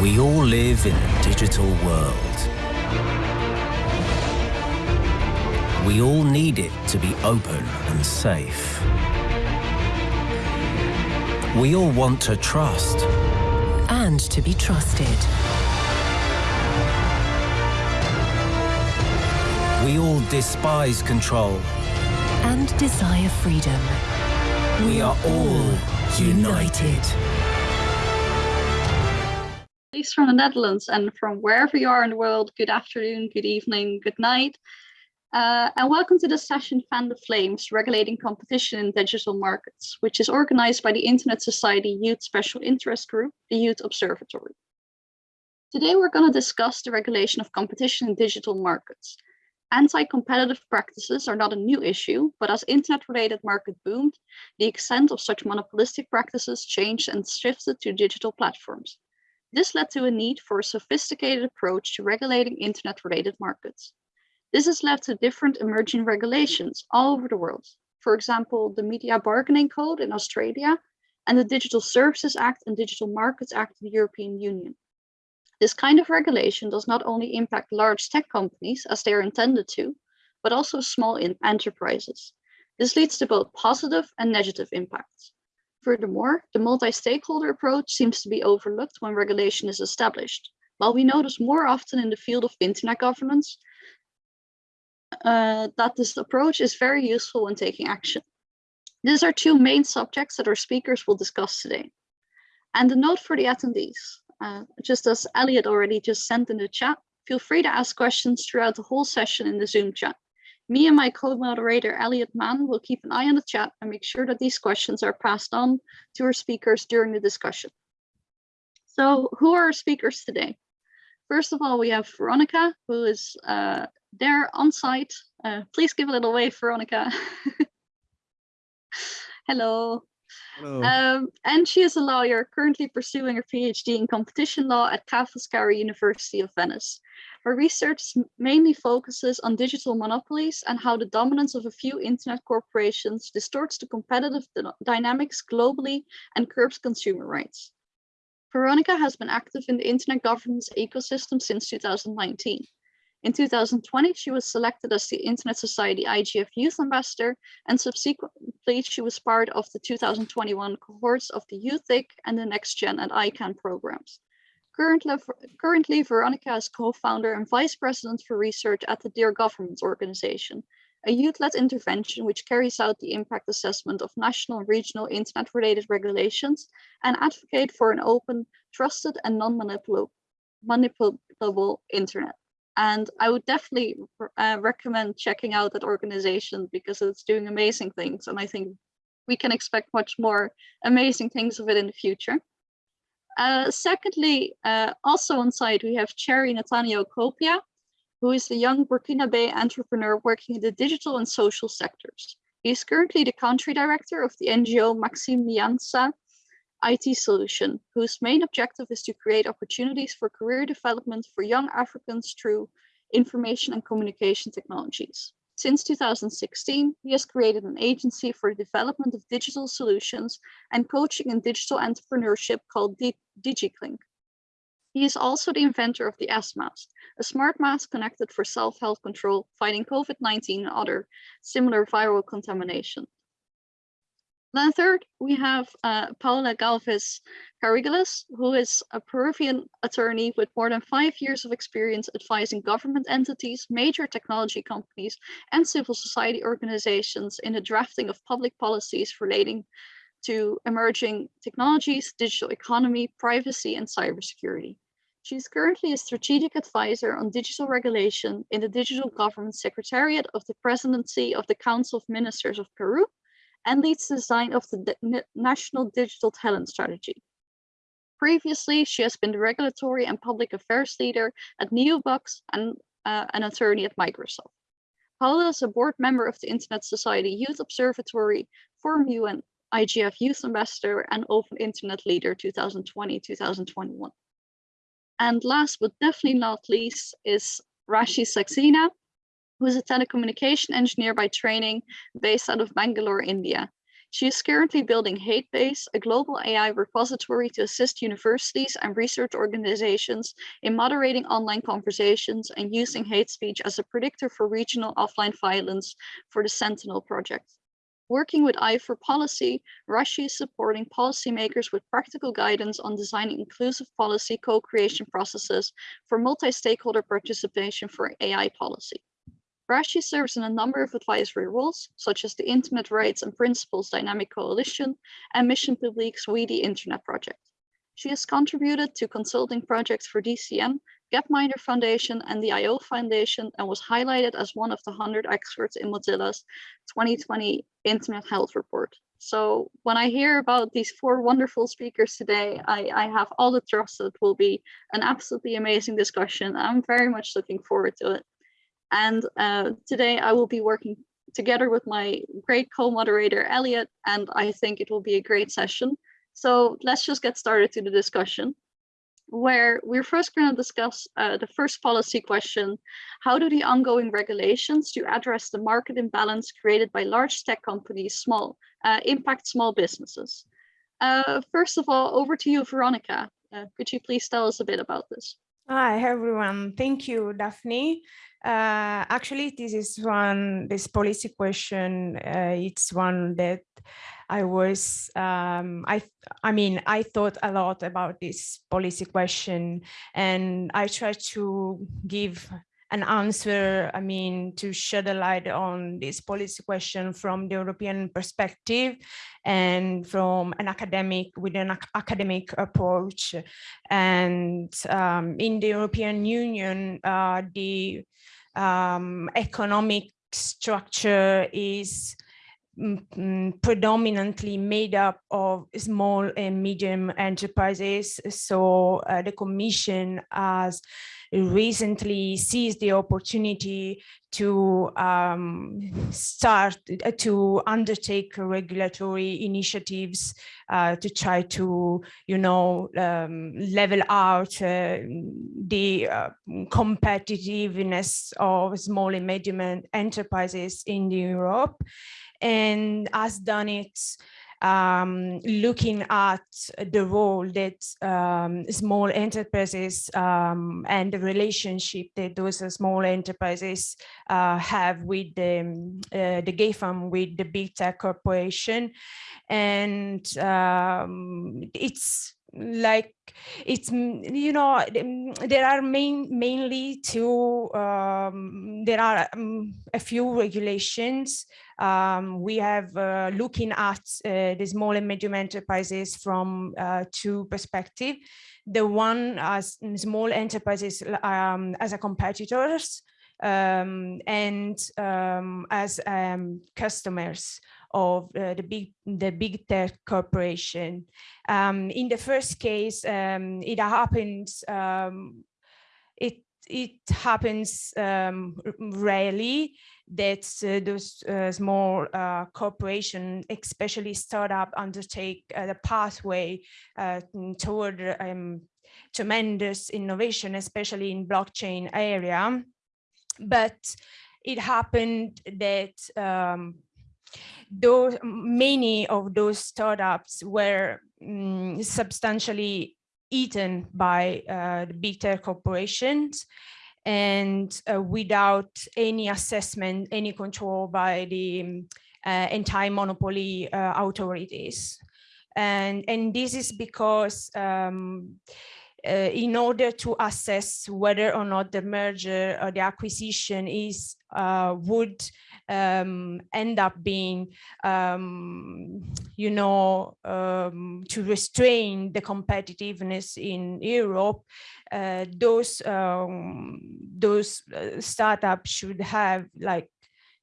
We all live in a digital world. We all need it to be open and safe. We all want to trust. And to be trusted. We all despise control. And desire freedom. We are all united. Please from the Netherlands and from wherever you are in the world, good afternoon, good evening, good night. Uh, and welcome to the session Fan the Flames, Regulating Competition in Digital Markets, which is organized by the Internet Society Youth Special Interest Group, the Youth Observatory. Today we're going to discuss the regulation of competition in digital markets. Anti-competitive practices are not a new issue, but as internet-related market boomed, the extent of such monopolistic practices changed and shifted to digital platforms. This led to a need for a sophisticated approach to regulating internet-related markets. This has led to different emerging regulations all over the world. For example, the Media Bargaining Code in Australia and the Digital Services Act and Digital Markets Act in the European Union. This kind of regulation does not only impact large tech companies as they are intended to, but also small enterprises. This leads to both positive and negative impacts. Furthermore, the multi-stakeholder approach seems to be overlooked when regulation is established. While we notice more often in the field of internet governance uh, that this approach is very useful when taking action. These are two main subjects that our speakers will discuss today. And a note for the attendees. Uh, just as Elliot already just sent in the chat, feel free to ask questions throughout the whole session in the Zoom chat. Me and my co-moderator Elliot Mann will keep an eye on the chat and make sure that these questions are passed on to our speakers during the discussion. So who are our speakers today? First of all, we have Veronica, who is uh, there on site. Uh, please give a little wave, Veronica. Hello. Um, and she is a lawyer currently pursuing her PhD in competition law at Ca' University of Venice. Her research mainly focuses on digital monopolies and how the dominance of a few internet corporations distorts the competitive dynamics globally and curbs consumer rights. Veronica has been active in the internet governance ecosystem since 2019. In 2020, she was selected as the Internet Society IGF Youth Ambassador, and subsequently she was part of the 2021 cohorts of the YouthIC and the NextGen and ICANN programs. Currently, currently Veronica is co-founder and vice president for research at the Dear Government organization, a youth-led intervention which carries out the impact assessment of national and regional internet-related regulations and advocate for an open, trusted and non-manipulable internet. And I would definitely uh, recommend checking out that organization because it's doing amazing things. And I think we can expect much more amazing things of it in the future. Uh, secondly, uh, also on site, we have Cherry Nathaniel Copia, who is a young Burkinabe entrepreneur working in the digital and social sectors. He is currently the country director of the NGO Maxime Miansa IT solution, whose main objective is to create opportunities for career development for young Africans through information and communication technologies. Since 2016, he has created an agency for the development of digital solutions and coaching in digital entrepreneurship called DigiClink. He is also the inventor of the S-Mask, a smart mask connected for self-health control, fighting COVID-19 and other similar viral contamination. Then third, we have uh, Paula Galvez Carigalis, who is a Peruvian attorney with more than five years of experience advising government entities, major technology companies, and civil society organizations in the drafting of public policies relating to emerging technologies, digital economy, privacy, and cybersecurity. She is currently a strategic advisor on digital regulation in the Digital Government Secretariat of the Presidency of the Council of Ministers of Peru and leads the design of the National Digital Talent Strategy. Previously, she has been the regulatory and public affairs leader at Neobox and uh, an attorney at Microsoft. Paula is a board member of the Internet Society Youth Observatory, Forum UN IGF Youth Ambassador, and Open Internet Leader 2020-2021. And last but definitely not least is Raashi Saxena, who is a telecommunication engineer by training based out of Bangalore, India. She is currently building HateBase, a global AI repository to assist universities and research organizations in moderating online conversations and using hate speech as a predictor for regional offline violence for the Sentinel project. Working with AI for Policy, Raashi is supporting policymakers with practical guidance on designing inclusive policy co-creation processes for multi-stakeholder participation for AI policy. Raashi serves in a number of advisory roles, such as the Internet Rights and Principles Dynamic Coalition and Missions Publiques We the Internet project. She has contributed to consulting projects for DCN, Gapminder Foundation and the IO Foundation and was highlighted as one of the 100 experts in Mozilla's 2020 Internet Health Report. So when I hear about these four wonderful speakers today, I, I have all the trust that it will be an absolutely amazing discussion. I'm very much looking forward to it. And uh, today I will be working together with my great co-moderator, Elliot, and I think it will be a great session. So let's just get started to the discussion where we're first going to discuss uh, the first policy question. How do the ongoing regulations to address the market imbalance created by large tech companies small uh, impact small businesses? Uh, first of all, over to you, Veronica. Uh, could you please tell us a bit about this? Hi, everyone. Thank you, Daphne. Uh, actually, this is one, this policy question, uh, it's one that I was, um, I, I mean, I thought a lot about this policy question and I tried to give an answer, I mean, to shed a light on this policy question from the European perspective and from an academic, with an academic approach. And um, in the European Union, uh, the um, economic structure is predominantly made up of small and medium enterprises. So uh, the Commission has recently seized the opportunity to um, start uh, to undertake regulatory initiatives uh, to try to, you know, um, level out uh, the uh, competitiveness of small and medium enterprises in Europe and has done it um, looking at the role that um, small enterprises um, and the relationship that those small enterprises uh, have with the, uh, the GAFAM, with the big tech corporation. And um, it's like it's you know there are main mainly two um, there are um, a few regulations. Um, we have uh, looking at uh, the small and medium enterprises from uh, two perspective. The one as small enterprises um, as a competitors um, and um, as customers of uh, the big the big tech corporation. Um, in the first case, um, it happens um, it it happens um, rarely that uh, those uh, small uh, corporation, especially startup, undertake uh, the pathway uh, toward um, tremendous innovation, especially in blockchain area. But it happened that um, those many of those startups were um, substantially eaten by uh, the big tech corporations and uh, without any assessment, any control by the um, uh, anti-monopoly uh, authorities. And, and this is because um, uh, in order to assess whether or not the merger or the acquisition is uh, would um, end up being, um, you know, um, to restrain the competitiveness in Europe, uh, those um, those uh, startups should have like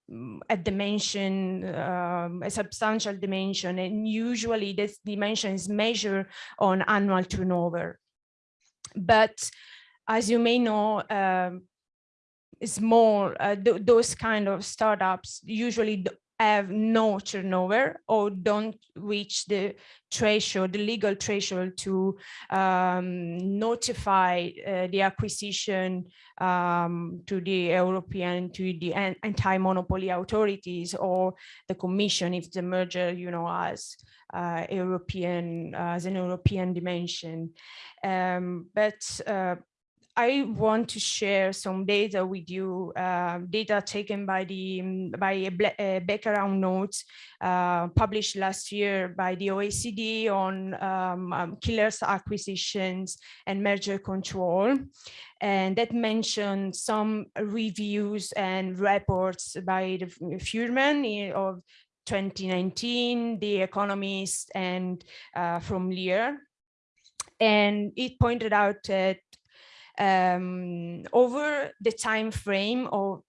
mm, a dimension, um, a substantial dimension, and usually this dimension is measured on annual turnover. But as you may know, um, small, uh, th those kind of startups usually have no turnover or don't reach the threshold, the legal threshold to um, notify uh, the acquisition um, to the European, to the anti-monopoly authorities or the commission if the merger, you know, has uh, European, uh, as an European dimension. Um, but uh, I want to share some data with you, uh, data taken by the um, by a, background note uh, published last year by the OECD on um, um, killers acquisitions and merger control. And that mentioned some reviews and reports by the Furman of 2019, The Economist, and uh, from Lear. And it pointed out that um, over the time frame of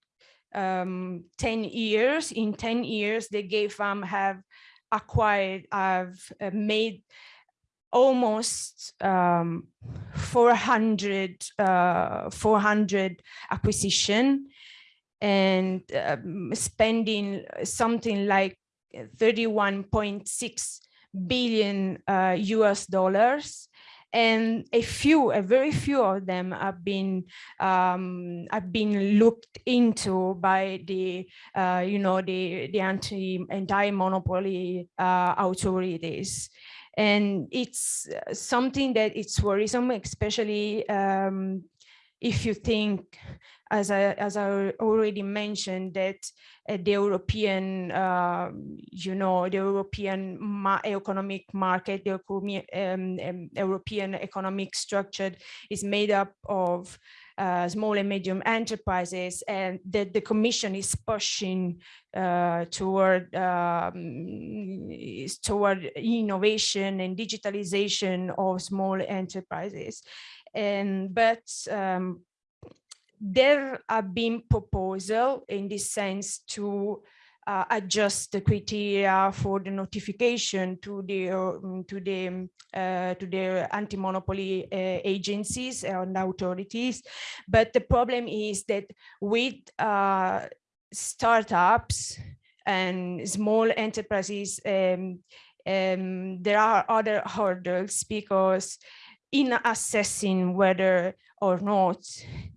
um, 10 years, in 10 years, the GAFAM have acquired, have uh, made almost um, 400, uh, 400 acquisition and um, spending something like 31.6 billion uh, US dollars and a few, a very few of them have been um, have been looked into by the uh, you know the the anti anti monopoly uh, authorities, and it's something that it's worrisome, especially um, if you think as I, as I already mentioned, that uh, the European, uh, you know, the European ma economic market, the um, um, European economic structure is made up of uh, small and medium enterprises and that the commission is pushing uh, toward um, toward innovation and digitalization of small enterprises. And but um, there have been proposal in this sense to uh, adjust the criteria for the notification to the um, to the uh, to the anti-monopoly uh, agencies and authorities. But the problem is that with uh, startups and small enterprises um, um, there are other hurdles because in assessing whether or not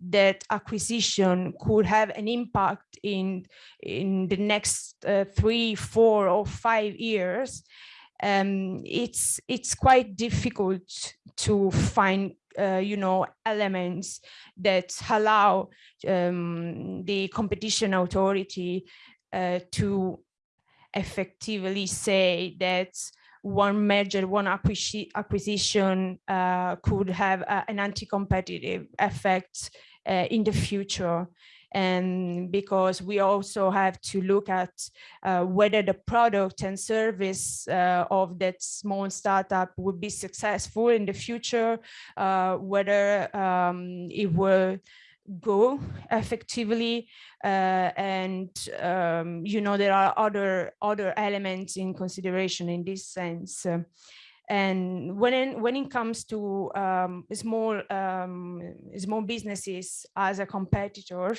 that acquisition could have an impact in in the next uh, three four or five years um, it's it's quite difficult to find uh, you know elements that allow um, the competition authority uh, to effectively say that one merger, one acquisition uh, could have uh, an anti-competitive effect uh, in the future. And because we also have to look at uh, whether the product and service uh, of that small startup would be successful in the future, uh, whether um, it will go effectively uh, and um, you know there are other other elements in consideration in this sense. And when when it comes to um, small um, small businesses as a competitor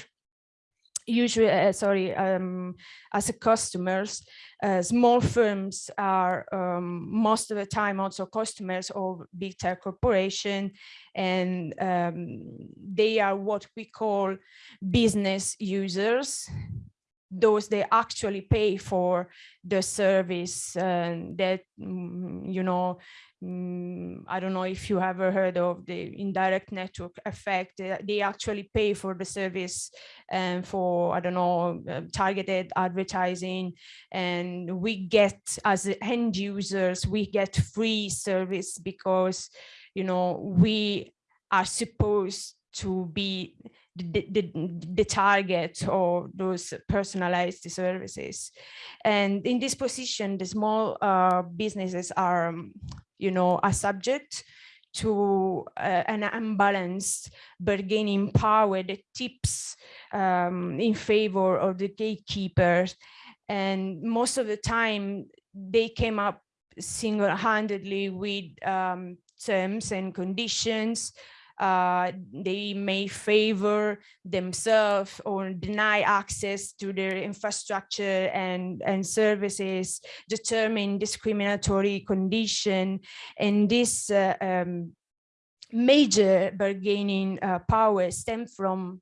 usually, uh, sorry, um, as a customers, uh, small firms are um, most of the time also customers of big tech corporation, and um, they are what we call business users those they actually pay for the service uh, that mm, you know mm, I don't know if you ever heard of the indirect network effect. They actually pay for the service and for, I don't know, uh, targeted advertising. And we get, as end users, we get free service because, you know, we are supposed to be the, the, the target of those personalized services. And in this position, the small uh, businesses are, um, you know, a subject to uh, an unbalanced bargaining power that tips um, in favor of the gatekeepers. And most of the time, they came up single-handedly with um, terms and conditions uh, they may favor themselves or deny access to their infrastructure and, and services, determine discriminatory condition, and this uh, um, major bargaining uh, power stem from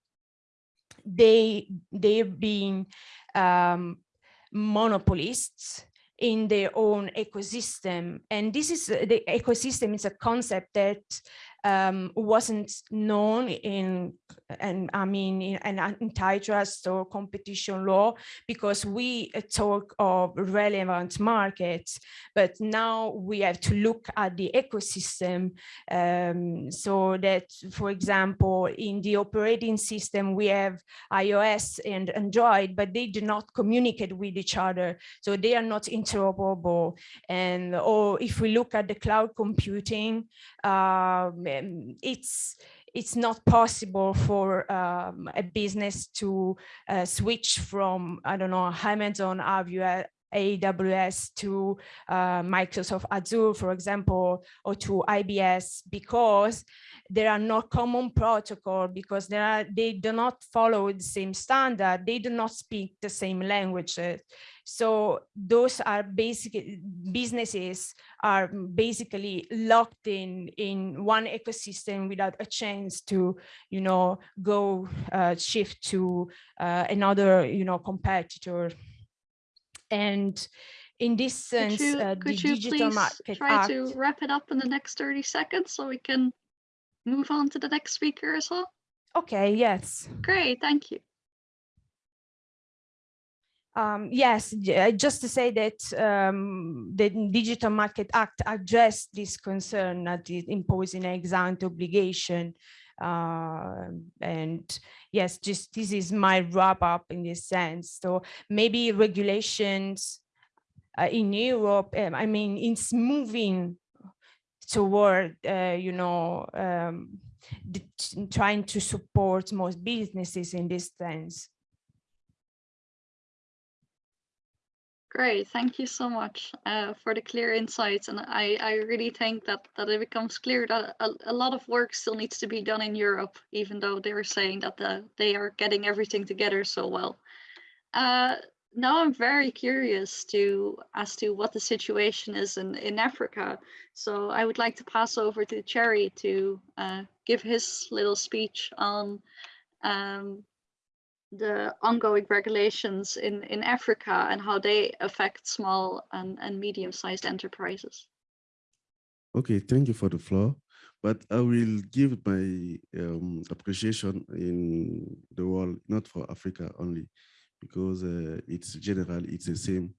they they being um, monopolists in their own ecosystem. And this is the ecosystem is a concept that um, wasn't known in, and I mean, an antitrust or competition law, because we uh, talk of relevant markets, but now we have to look at the ecosystem um, so that, for example, in the operating system, we have iOS and Android, but they do not communicate with each other. So they are not interoperable. And or if we look at the cloud computing, um, it's it's not possible for um, a business to uh, switch from, I don't know, Amazon AWS to uh, Microsoft Azure, for example, or to IBS because there are no common protocol because there are, they do not follow the same standard. They do not speak the same languages. So those are basically businesses are basically locked in in one ecosystem without a chance to, you know, go uh, shift to uh, another, you know, competitor. And in this sense, could you, uh, could the you Digital please Market try Act, to wrap it up in the next 30 seconds so we can move on to the next speaker as well? okay, yes. Great, thank you. Um, yes, uh, just to say that um, the Digital Market Act addressed this concern that is imposing an ex-ante obligation. Uh, and yes, just this is my wrap up in this sense. So maybe regulations uh, in Europe, um, I mean, it's moving toward, uh, you know, um, trying to support most businesses in this sense. Great, thank you so much uh, for the clear insights. And I, I really think that, that it becomes clear that a, a lot of work still needs to be done in Europe, even though they're saying that the, they are getting everything together so well. Uh, now I'm very curious to as to what the situation is in, in Africa. So I would like to pass over to Cherry to uh, give his little speech on um, the ongoing regulations in, in Africa and how they affect small and, and medium-sized enterprises. Okay, thank you for the floor. But I will give my um, appreciation in the world, not for Africa only, because uh, it's general, it's the same,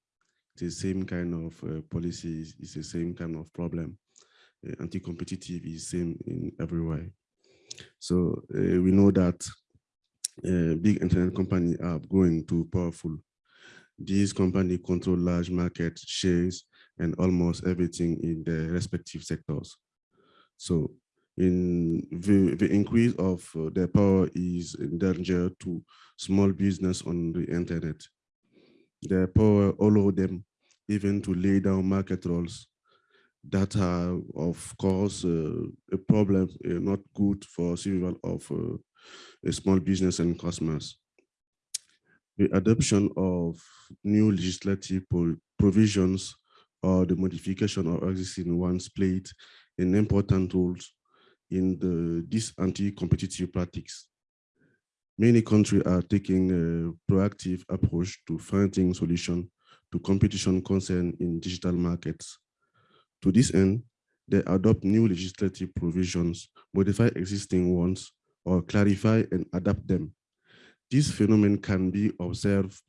it's the same kind of uh, policies, it's the same kind of problem. Uh, Anti-competitive is same in everywhere. So uh, we know that big internet companies are growing too powerful. These companies control large market shares and almost everything in their respective sectors. So in the, the increase of uh, their power is in danger to small business on the internet. Their power allow them even to lay down market rules that are, of course, uh, a problem, uh, not good for survival of uh, small business and customers. The adoption of new legislative provisions or the modification of existing ones played an important role in the, this anti-competitive practice. Many countries are taking a proactive approach to finding solutions to competition concern in digital markets. To this end, they adopt new legislative provisions, modify existing ones, or clarify and adapt them. This phenomenon can be observed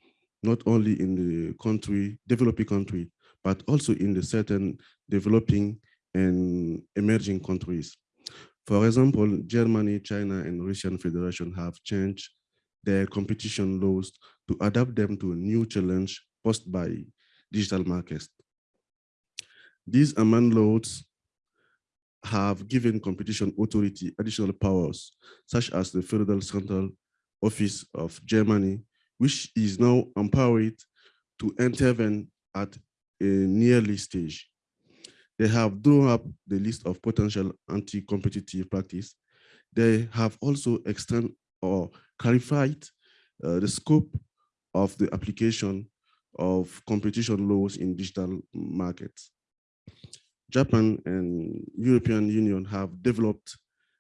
not only in the country, developing country, but also in the certain developing and emerging countries. For example, Germany, China, and Russian Federation have changed their competition laws to adapt them to a new challenge posed by digital markets. These amend laws have given competition authority additional powers, such as the Federal Cartel Office of Germany, which is now empowered to intervene at a nearly stage. They have drawn up the list of potential anti-competitive practice they have also extended or clarified uh, the scope of the application of competition laws in digital markets. Japan and European Union have developed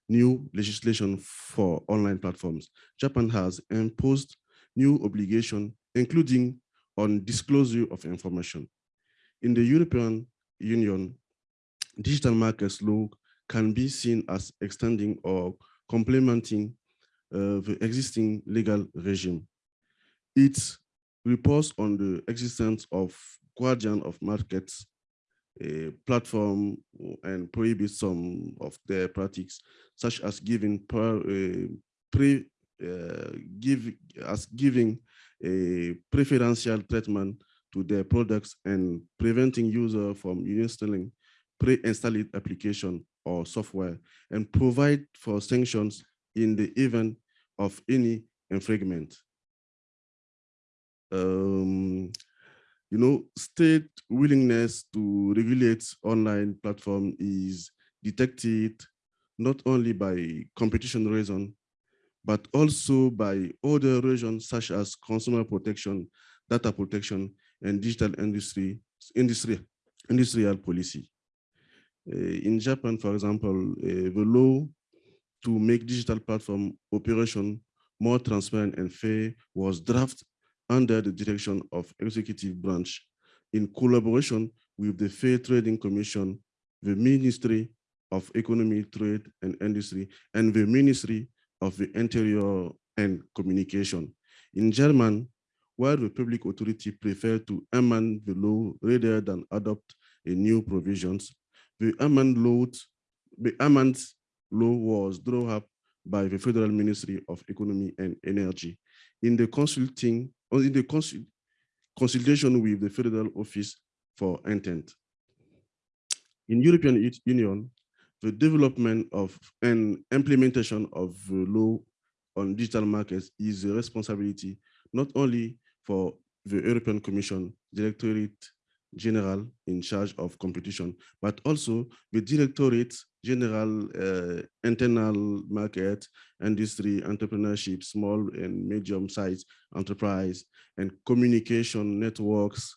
new legislation for online platforms. Japan has imposed new obligation, including on disclosure of information. In the European Union, digital markets law can be seen as extending or complementing uh, the existing legal regime. It reports on the existence of guardian of markets a platform and prohibit some of their practices, such as giving per, uh, pre, uh, give as giving a preferential treatment to their products and preventing user from installing pre-installed application or software and provide for sanctions in the event of any infringement. Um, you know, state willingness to regulate online platform is detected not only by competition reason, but also by other reasons such as consumer protection, data protection, and digital industry, industry industrial policy. Uh, in Japan, for example, uh, the law to make digital platform operation more transparent and fair was drafted under the direction of executive branch in collaboration with the Fair Trading Commission, the Ministry of Economy, Trade and Industry, and the Ministry of the Interior and Communication. In German, while the public authority preferred to amend the law rather than adopt a new provisions, the amend law, the amend law was drawn up by the Federal Ministry of Economy and Energy in the consulting or in the consul consultation with the Federal Office for Intent. In European Union, the development of and implementation of the law on digital markets is a responsibility not only for the European Commission Directorate General in charge of competition, but also the Directorate General uh, Internal Market, Industry, Entrepreneurship, Small and Medium-sized Enterprise, and Communication Networks,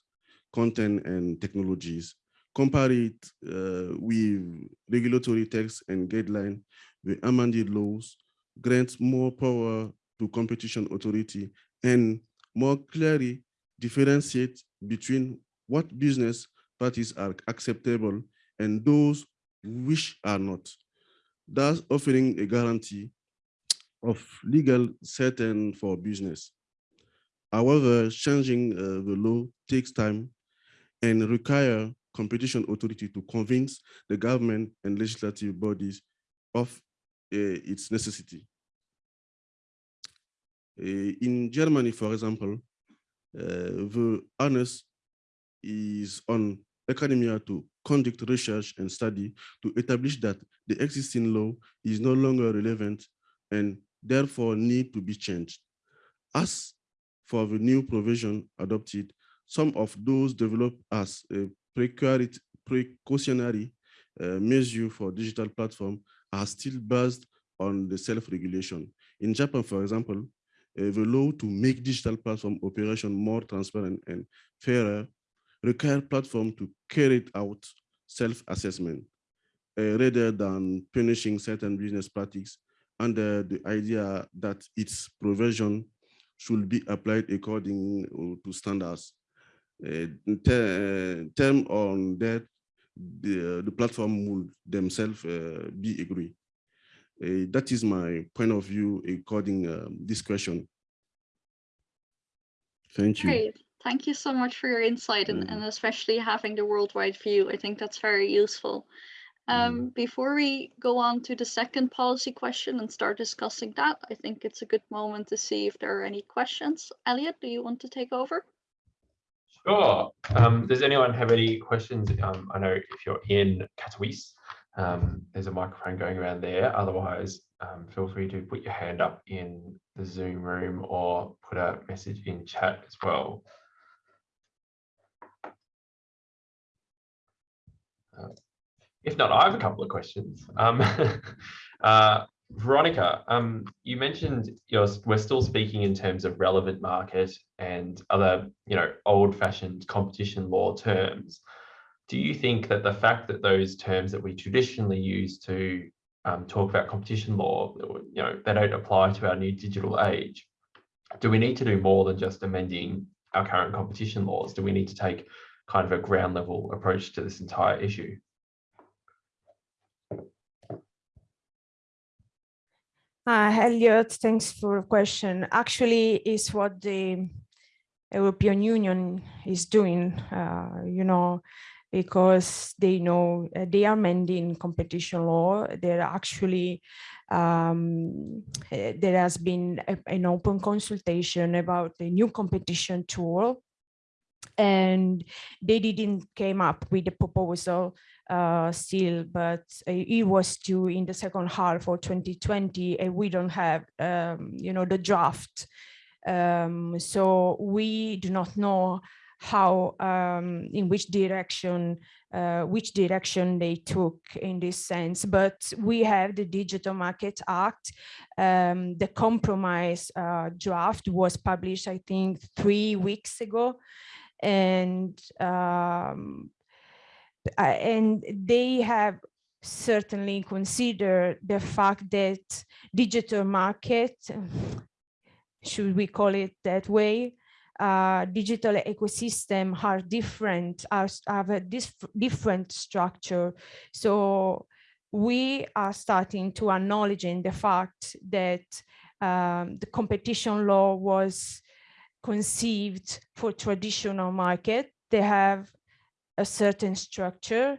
Content and Technologies. Compare it uh, with regulatory text and guideline, the amended laws grants more power to competition authority and more clearly differentiate between what business parties are acceptable and those which are not, thus offering a guarantee of legal certain for business. However, changing uh, the law takes time and require competition authority to convince the government and legislative bodies of uh, its necessity. Uh, in Germany, for example, uh, the onus is on academia to conduct research and study to establish that the existing law is no longer relevant and therefore need to be changed. As for the new provision adopted, some of those developed as a precautionary uh, measure for digital platform are still based on the self-regulation. In Japan, for example, uh, the law to make digital platform operation more transparent and fairer require platform to carry out self-assessment uh, rather than punishing certain business practices under the idea that its provision should be applied according uh, to standards. Uh, ter term on that, the, the platform would themselves uh, be agree. Uh, that is my point of view according um, this question. Thank you. Thank you so much for your insight and, and especially having the worldwide view. I think that's very useful. Um, Before we go on to the second policy question and start discussing that, I think it's a good moment to see if there are any questions. Elliot, do you want to take over? Sure. Um, does anyone have any questions? Um, I know if you're in Katowice, um, there's a microphone going around there. Otherwise, um, feel free to put your hand up in the Zoom room or put a message in chat as well. If not, I have a couple of questions. Um, uh, Veronica, um, you mentioned you're, we're still speaking in terms of relevant market and other, you know, old-fashioned competition law terms. Do you think that the fact that those terms that we traditionally use to um, talk about competition law, you know, they don't apply to our new digital age? Do we need to do more than just amending our current competition laws? Do we need to take kind of a ground level approach to this entire issue? Uh, Elliot, thanks for the question. Actually, is what the European Union is doing, uh, you know, because they know uh, they are mending competition law. They're actually, um, uh, there has been a, an open consultation about the new competition tool and they didn't came up with a proposal uh, still, but it was due in the second half of 2020, and we don't have, um, you know, the draft. Um, so we do not know how, um, in which direction, uh, which direction they took in this sense. But we have the Digital Market Act. Um, the compromise uh, draft was published, I think, three weeks ago and um, and they have certainly considered the fact that digital market, should we call it that way, uh, digital ecosystem are different, are, have a different structure. So we are starting to acknowledging the fact that um, the competition law was conceived for traditional market. They have a certain structure,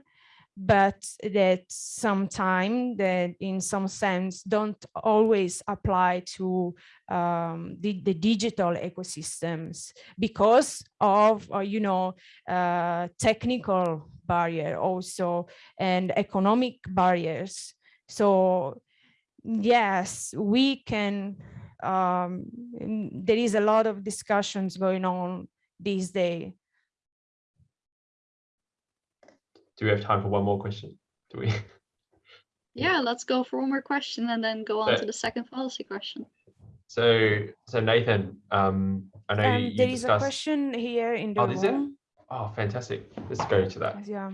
but that sometimes that in some sense don't always apply to um, the, the, digital ecosystems because of, uh, you know, uh, technical barrier also and economic barriers. So yes, we can um, there is a lot of discussions going on these days. Do we have time for one more question? Do we? Yeah, let's go for one more question and then go on to the second policy question. So, so Nathan, um, I know um, you, there you is a question here in the oh, room. Oh, fantastic! Let's go to that. Yeah.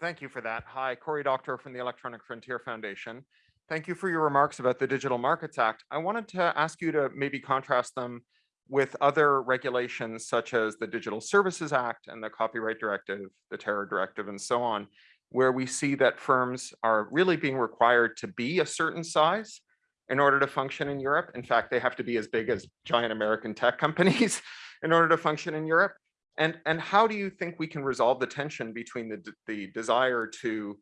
Thank you for that. Hi, Cory Doctorow from the Electronic Frontier Foundation. Thank you for your remarks about the Digital Markets Act. I wanted to ask you to maybe contrast them with other regulations such as the Digital Services Act and the Copyright Directive, the Terror Directive, and so on, where we see that firms are really being required to be a certain size in order to function in Europe. In fact, they have to be as big as giant American tech companies in order to function in Europe. And, and how do you think we can resolve the tension between the, the desire to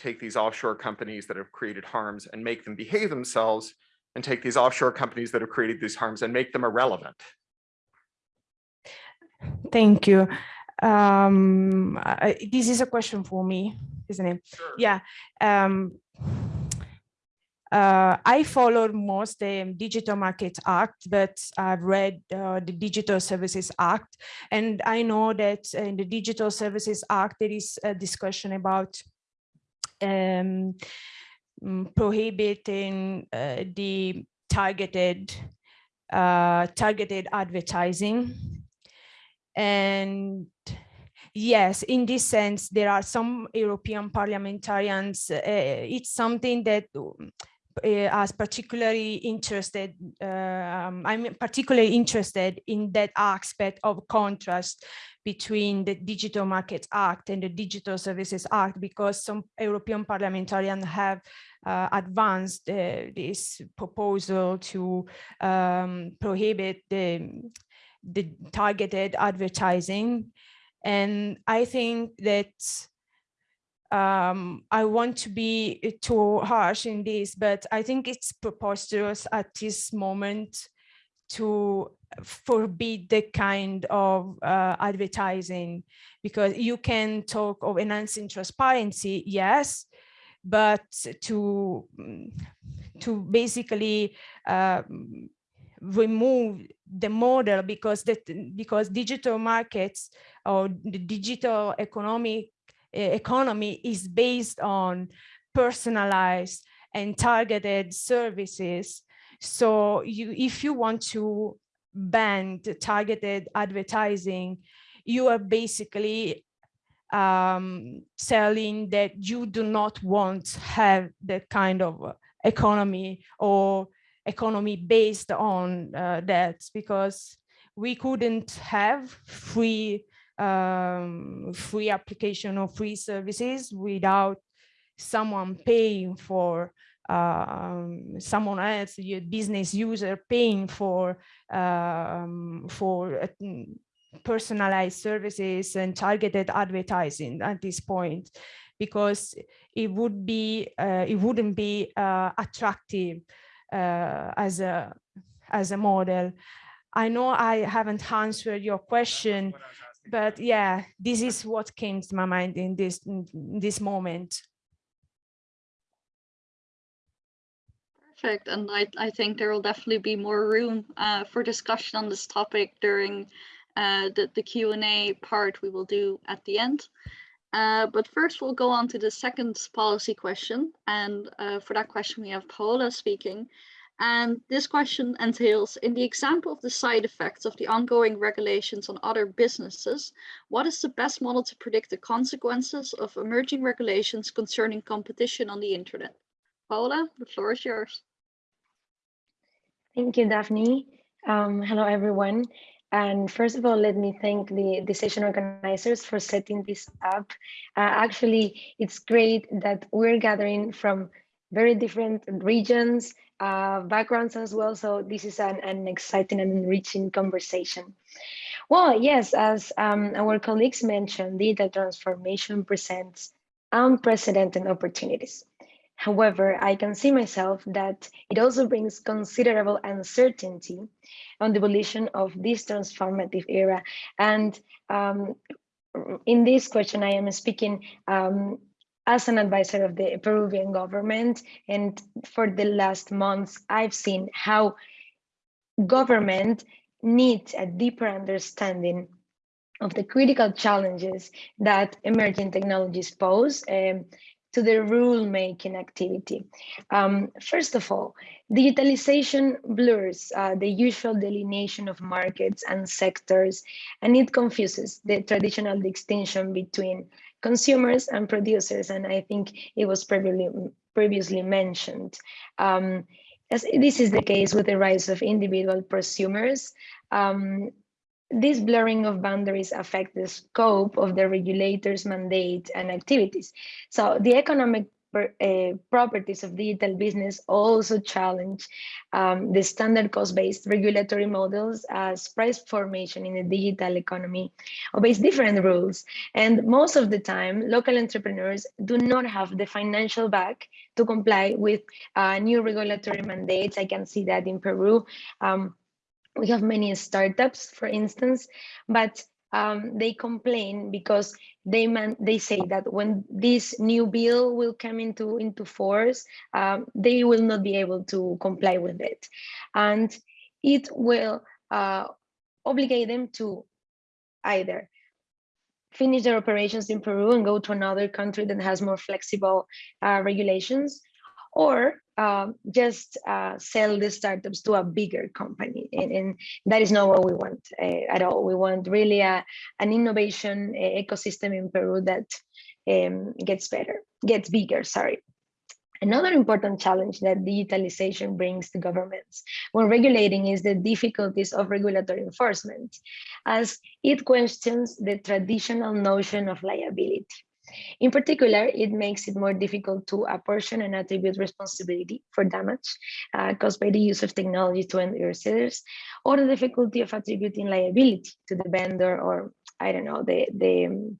take these offshore companies that have created harms and make them behave themselves and take these offshore companies that have created these harms and make them irrelevant. Thank you. Um, I, this is a question for me, isn't it? Sure. Yeah. Um, uh, I followed most the Digital Market Act, but I've read uh, the Digital Services Act, and I know that in the Digital Services Act, there is a discussion about um, prohibiting uh, the targeted uh, targeted advertising. And yes, in this sense, there are some European parliamentarians. Uh, it's something that as particularly interested, uh, um, I'm particularly interested in that aspect of contrast between the Digital Markets Act and the Digital Services Act because some European parliamentarians have uh, advanced uh, this proposal to um, prohibit the, the targeted advertising. And I think that um, I want to be too harsh in this, but I think it's preposterous at this moment to forbid the kind of uh, advertising because you can talk of enhancing transparency, yes, but to to basically uh, remove the model because that because digital markets or the digital economic economy is based on personalized and targeted services. So you, if you want to ban targeted advertising, you are basically um, selling that you do not want to have that kind of economy or economy based on uh, that because we couldn't have free um, free application or free services without someone paying for um, someone else, your business user paying for um, for uh, personalized services and targeted advertising at this point, because it would be uh, it wouldn't be uh, attractive uh, as a as a model. I know I haven't answered your question, but yeah, this is what came to my mind in this in this moment. Perfect. And I, I think there will definitely be more room uh, for discussion on this topic during uh, the, the Q&A part we will do at the end. Uh, but first we'll go on to the second policy question. And uh, for that question, we have Paola speaking. And this question entails, in the example of the side effects of the ongoing regulations on other businesses, what is the best model to predict the consequences of emerging regulations concerning competition on the internet? Paola, the floor is yours. Thank you, Daphne. Um, hello, everyone. And first of all, let me thank the, session organizers for setting this up. Uh, actually, it's great that we're gathering from very different regions, uh, backgrounds as well. So this is an, an exciting and enriching conversation. Well, yes, as um, our colleagues mentioned, digital transformation presents unprecedented opportunities. However, I can see myself that it also brings considerable uncertainty on the evolution of this transformative era. And um, in this question, I am speaking um, as an advisor of the Peruvian government. And for the last months, I've seen how government needs a deeper understanding of the critical challenges that emerging technologies pose um, to the rule-making activity. Um, first of all, digitalization blurs uh, the usual delineation of markets and sectors, and it confuses the traditional distinction between consumers and producers, and I think it was previously, previously mentioned. Um, as this is the case with the rise of individual prosumers, um, this blurring of boundaries affect the scope of the regulator's mandate and activities. So the economic uh, properties of digital business also challenge um, the standard cost-based regulatory models as price formation in the digital economy obeys different rules. And most of the time, local entrepreneurs do not have the financial back to comply with uh, new regulatory mandates. I can see that in Peru. Um, we have many startups, for instance, but um, they complain because they man they say that when this new bill will come into into force, um, they will not be able to comply with it, and it will uh, obligate them to either finish their operations in Peru and go to another country that has more flexible uh, regulations, or um, just uh, sell the startups to a bigger company. And, and that is not what we want uh, at all. We want really a, an innovation uh, ecosystem in Peru that um, gets better, gets bigger, sorry. Another important challenge that digitalization brings to governments when regulating is the difficulties of regulatory enforcement, as it questions the traditional notion of liability. In particular, it makes it more difficult to apportion and attribute responsibility for damage uh, caused by the use of technology to end users, or the difficulty of attributing liability to the vendor or, I don't know, the, the um,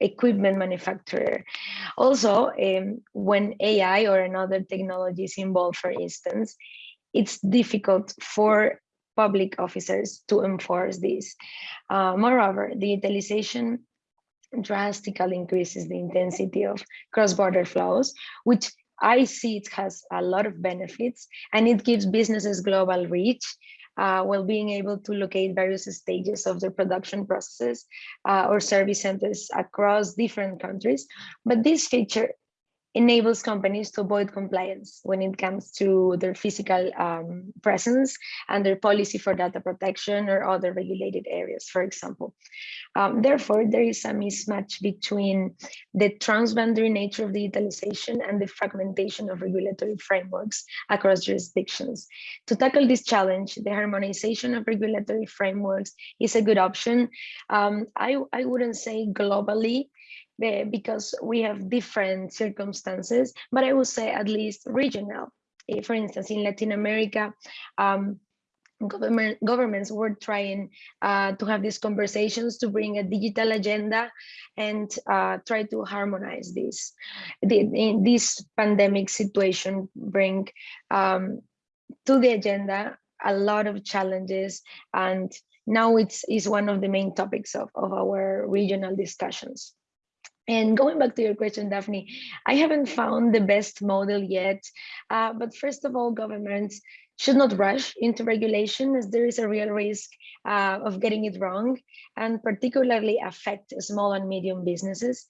equipment manufacturer. Also, um, when AI or another technology is involved, for instance, it's difficult for public officers to enforce this. Uh, moreover, digitalization drastically increases the intensity of cross-border flows, which I see it has a lot of benefits and it gives businesses global reach uh, while being able to locate various stages of their production processes uh, or service centers across different countries. But this feature enables companies to avoid compliance when it comes to their physical um, presence and their policy for data protection or other regulated areas, for example. Um, therefore, there is a mismatch between the transboundary nature of digitalization and the fragmentation of regulatory frameworks across jurisdictions. To tackle this challenge, the harmonization of regulatory frameworks is a good option. Um, I, I wouldn't say globally, because we have different circumstances, but I would say at least regional. Eh, For instance, in Latin America, um, government governments were trying uh, to have these conversations to bring a digital agenda and uh, try to harmonize this. The, this pandemic situation bring um, to the agenda a lot of challenges and now it's is one of the main topics of, of our regional discussions. And going back to your question, Daphne, I haven't found the best model yet. Uh, but first of all, governments should not rush into regulation as there is a real risk uh, of getting it wrong and particularly affect small and medium businesses.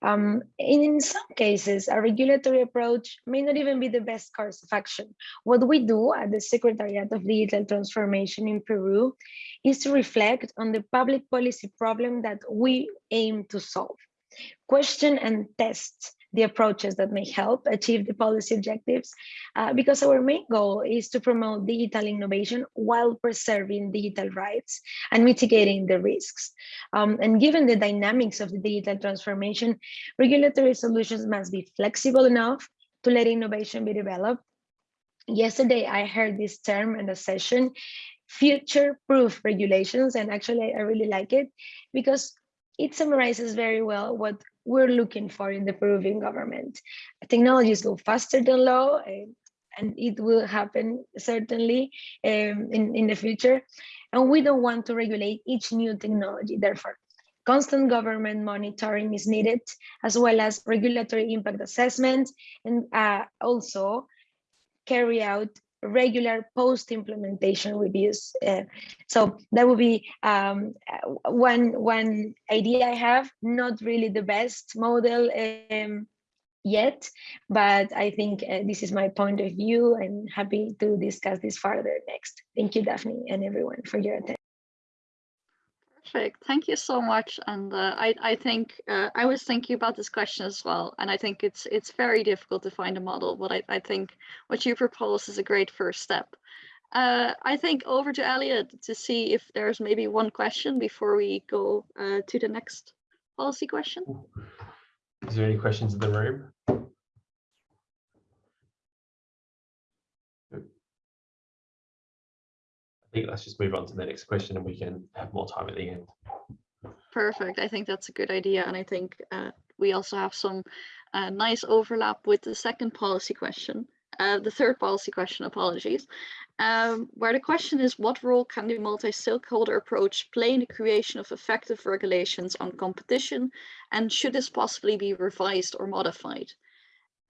Um, in some cases, a regulatory approach may not even be the best course of action. What we do at the Secretariat of Digital Transformation in Peru is to reflect on the public policy problem that we aim to solve. Question and test the approaches that may help achieve the policy objectives, uh, because our main goal is to promote digital innovation while preserving digital rights and mitigating the risks. Um, and given the dynamics of the digital transformation, regulatory solutions must be flexible enough to let innovation be developed. Yesterday, I heard this term in a session, future-proof regulations, and actually I really like it because it summarizes very well what we're looking for in the Peruvian government. Technologies go faster than law, uh, and it will happen certainly um, in, in the future. And we don't want to regulate each new technology. Therefore, constant government monitoring is needed, as well as regulatory impact assessment, and uh, also carry out regular post-implementation reviews. Uh, so that would be um, one, one idea I have, not really the best model um, yet, but I think uh, this is my point of view and happy to discuss this further next. Thank you, Daphne, and everyone for your attention. Perfect. Thank you so much. And uh, I, I think uh, I was thinking about this question as well. And I think it's it's very difficult to find a model, but I, I think what you propose is a great first step. Uh, I think over to Elliot to see if there's maybe one question before we go uh, to the next policy question. Is there any questions in the room? Think let's just move on to the next question and we can have more time at the end. Perfect. I think that's a good idea. And I think uh, we also have some uh, nice overlap with the second policy question, uh, the third policy question, apologies, um, where the question is what role can the multi-stakeholder approach play in the creation of effective regulations on competition and should this possibly be revised or modified?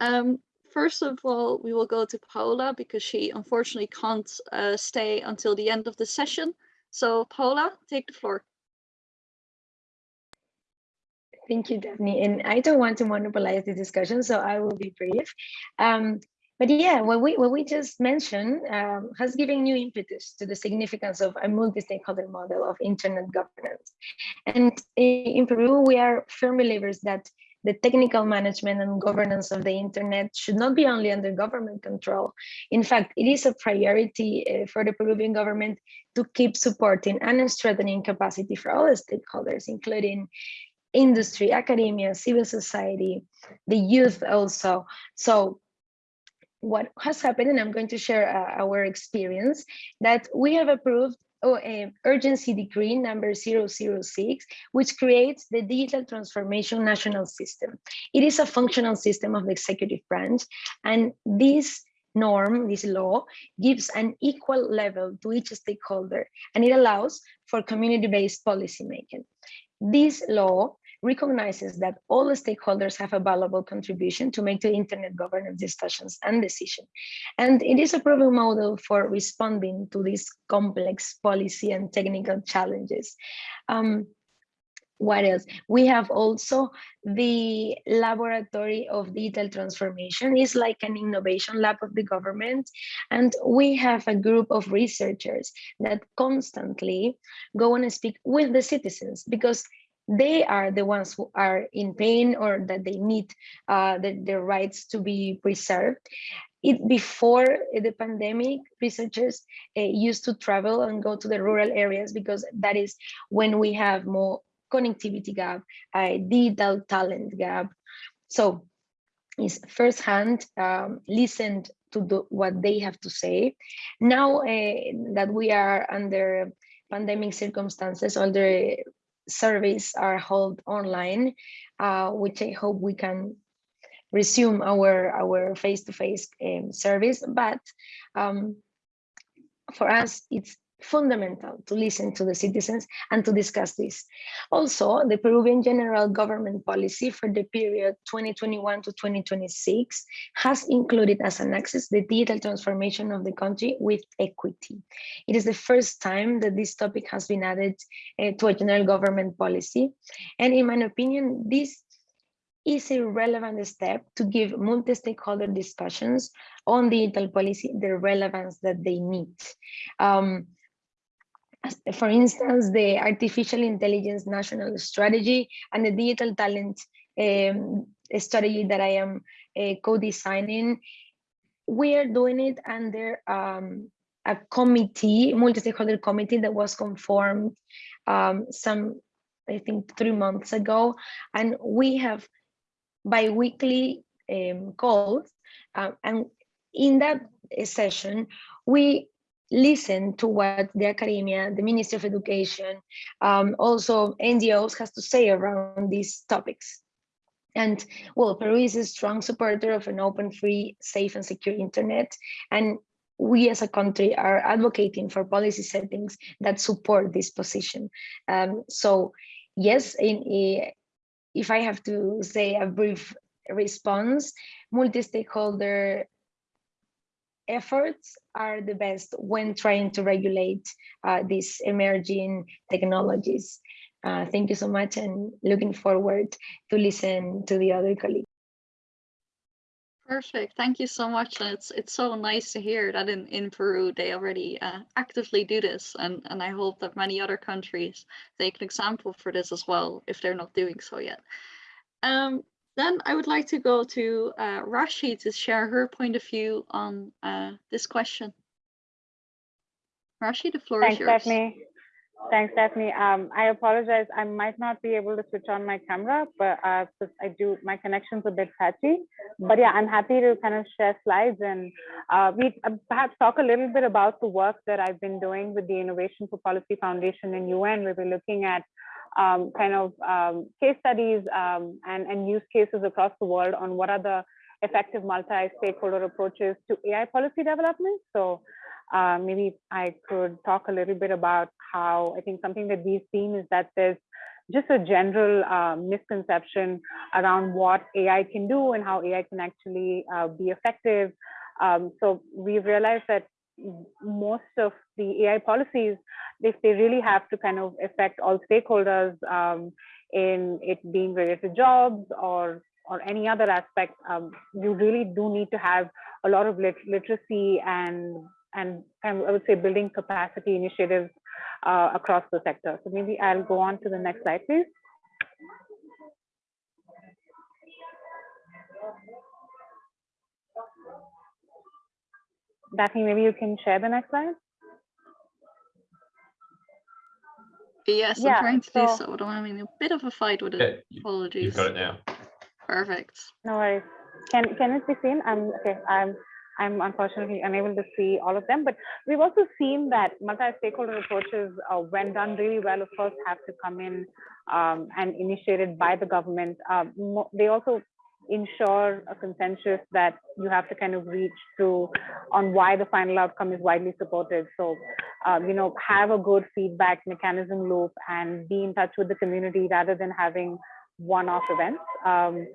Um, first of all, we will go to Paola because she unfortunately can't uh, stay until the end of the session. So Paola, take the floor. Thank you, Daphne. And I don't want to monopolize the discussion, so I will be brief. Um, but yeah, what we what we just mentioned um, has given new impetus to the significance of a multi-stakeholder model of internet governance. And in Peru, we are firm believers that the technical management and governance of the internet should not be only under government control. In fact, it is a priority uh, for the Peruvian government to keep supporting and strengthening capacity for all stakeholders, including industry, academia, civil society, the youth also. So what has happened, and I'm going to share uh, our experience, that we have approved oh, uh, urgency decree number 006, which creates the Digital Transformation National System. It is a functional system of the executive branch, and this norm, this law, gives an equal level to each stakeholder, and it allows for community-based policymaking. This law recognizes that all the stakeholders have a valuable contribution to make to internet governance discussions and decision. And it is a proven model for responding to these complex policy and technical challenges. Um, what else? We have also the Laboratory of Digital Transformation. It's like an innovation lab of the government. And we have a group of researchers that constantly go and speak with the citizens because they are the ones who are in pain or that they need uh, the, their rights to be preserved. It, before the pandemic, researchers uh, used to travel and go to the rural areas because that is when we have more connectivity gap, a digital talent gap. So is firsthand um, listened to the, what they have to say. Now uh, that we are under pandemic circumstances, the surveys are held online, uh, which I hope we can resume our our face-to-face -face, um, service. But um, for us, it's fundamental to listen to the citizens and to discuss this. Also, the Peruvian general government policy for the period 2021 to 2026 has included as an axis the digital transformation of the country with equity. It is the first time that this topic has been added uh, to a general government policy. And in my opinion, this is a relevant step to give multi-stakeholder discussions on digital policy the relevance that they need. Um, for instance, the artificial intelligence national strategy and the digital talent um, strategy that I am uh, co-designing, we are doing it under um, a committee, multi-stakeholder committee that was conformed um, some, I think, three months ago. And we have bi-weekly um, calls. Uh, and in that session, we listen to what the academia, the Ministry of Education, um, also NGOs has to say around these topics. And well, Peru is a strong supporter of an open, free, safe and secure internet. And we as a country are advocating for policy settings that support this position. Um, so yes, in, in, if I have to say a brief response, multi-stakeholder efforts are the best when trying to regulate uh, these emerging technologies. Uh, thank you so much and looking forward to listen to the other colleagues. Perfect. Thank you so much. And it's it's so nice to hear that in, in Peru they already uh, actively do this. And, and I hope that many other countries take an example for this as well, if they're not doing so yet. Um, then I would like to go to uh, Raashi to share her point of view on uh, this question. Raashi, the floor Thanks, is yours. Stephanie. Thanks, Stephanie. Um, I apologize. I might not be able to switch on my camera, but uh, I do, my connection's a bit patchy. But yeah, I'm happy to kind of share slides and uh, we uh, perhaps talk a little bit about the work that I've been doing with the Innovation for Policy Foundation in UN, where we're looking at um, kind of um, case studies um, and, and use cases across the world on what are the effective multi-stakeholder approaches to AI policy development. So uh, maybe I could talk a little bit about how I think something that we've seen is that there's just a general uh, misconception around what AI can do and how AI can actually uh, be effective. Um, so we've realized that most of the AI policies, if they really have to kind of affect all stakeholders um, in it being related to jobs or or any other aspect, um, you really do need to have a lot of lit literacy and and I would say building capacity initiatives uh, across the sector. So maybe I'll go on to the next slide, please. Daphne, maybe you can share the next slide. Yes, Yeah, I'm trying to so- do so. I'm having a bit of a fight with it. you- Apologies. You've got it now. Perfect. No worries. Can can it be seen? I'm okay. I'm I'm unfortunately unable to see all of them, but we've also seen that multi-stakeholder approaches, uh, when done really well, of course, have to come in um, and initiated by the government. Uh, mo- they also ensure a consensus that you have to kind of reach through on why the final outcome is widely supported. So, um, you know, have a good feedback mechanism loop and be in touch with the community rather than having one-off events. Um,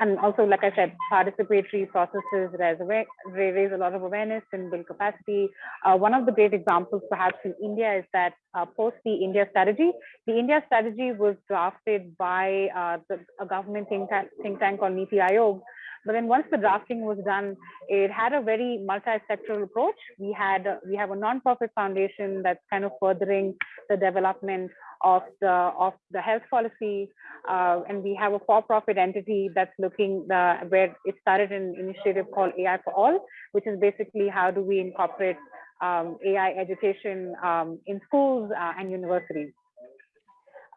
and also, like I said, participatory processes raise, raise a lot of awareness and build capacity. Uh, one of the great examples, perhaps in India, is that uh, post the India strategy, the India strategy was drafted by uh, the, a government think tank, think tank called Niti Aayog. But then once the drafting was done, it had a very multi-sectoral approach. We had we have a non-profit foundation that's kind of furthering the development of the of the health policy, uh, and we have a for-profit entity that's looking the where it started an initiative called AI for All, which is basically how do we incorporate um, AI education um, in schools uh, and universities.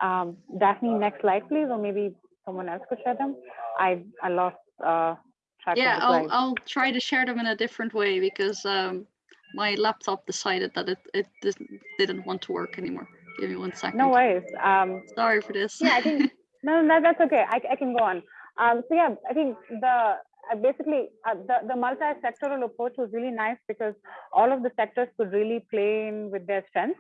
Um, Daphne, next slide, please, or maybe someone else could share them. I I lost uh, track Yeah, I'll. I'll try to share them in a different way because um, my laptop decided that it, it didn't, didn't want to work anymore. Give me one second. No worries. Um, Sorry for this. yeah, I think no, no, that's okay. I, I can go on. Um, so yeah, I think the uh, basically uh, the the multi-sectoral approach was really nice because all of the sectors could really play in with their strengths.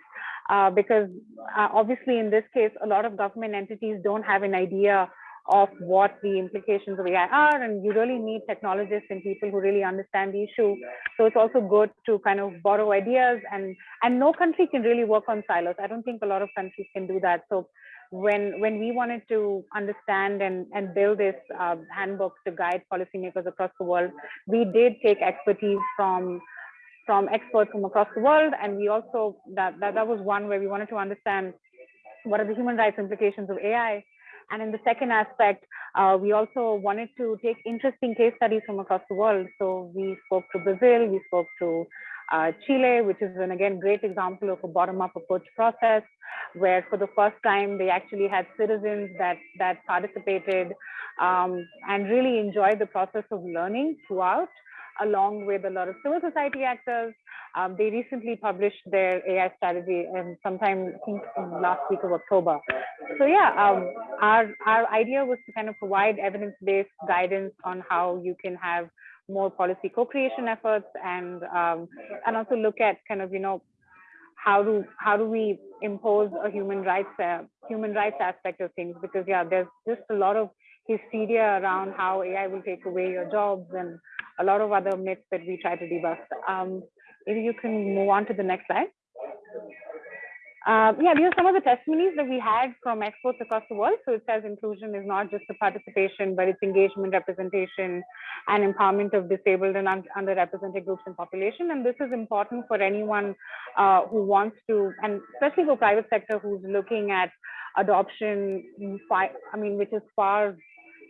Uh, because uh, obviously in this case, a lot of government entities don't have an idea of what the implications of AI are, and you really need technologists and people who really understand the issue. So it's also good to kind of borrow ideas, and and no country can really work on silos. I don't think a lot of countries can do that. So when when we wanted to understand and and build this uh, handbook to guide policymakers across the world, we did take expertise from from experts from across the world, and we also that that, that was one where we wanted to understand what are the human rights implications of AI and in the second aspect, uh, we also wanted to take interesting case studies from across the world. So we spoke to Brazil, we spoke to uh, Chile, which is an again great example of a bottom-up approach process, where for the first time they actually had citizens that that participated um, and really enjoyed the process of learning throughout along with a lot of civil society actors. Um, they recently published their AI strategy and sometime I think last week of October. So yeah, um, our, our idea was to kind of provide evidence-based guidance on how you can have more policy co-creation efforts and um, and also look at kind of you know how do how do we impose a human rights uh, human rights aspect of things because yeah there's just a lot of hysteria around how AI will take away your jobs and a lot of other myths that we try to debust. Um, maybe you can move on to the next slide. Uh, yeah, these are some of the testimonies that we had from experts across the world. So it says inclusion is not just the participation, but it's engagement, representation, and empowerment of disabled and un underrepresented groups and population. And this is important for anyone uh, who wants to, and especially for private sector who's looking at adoption, I mean, which is far,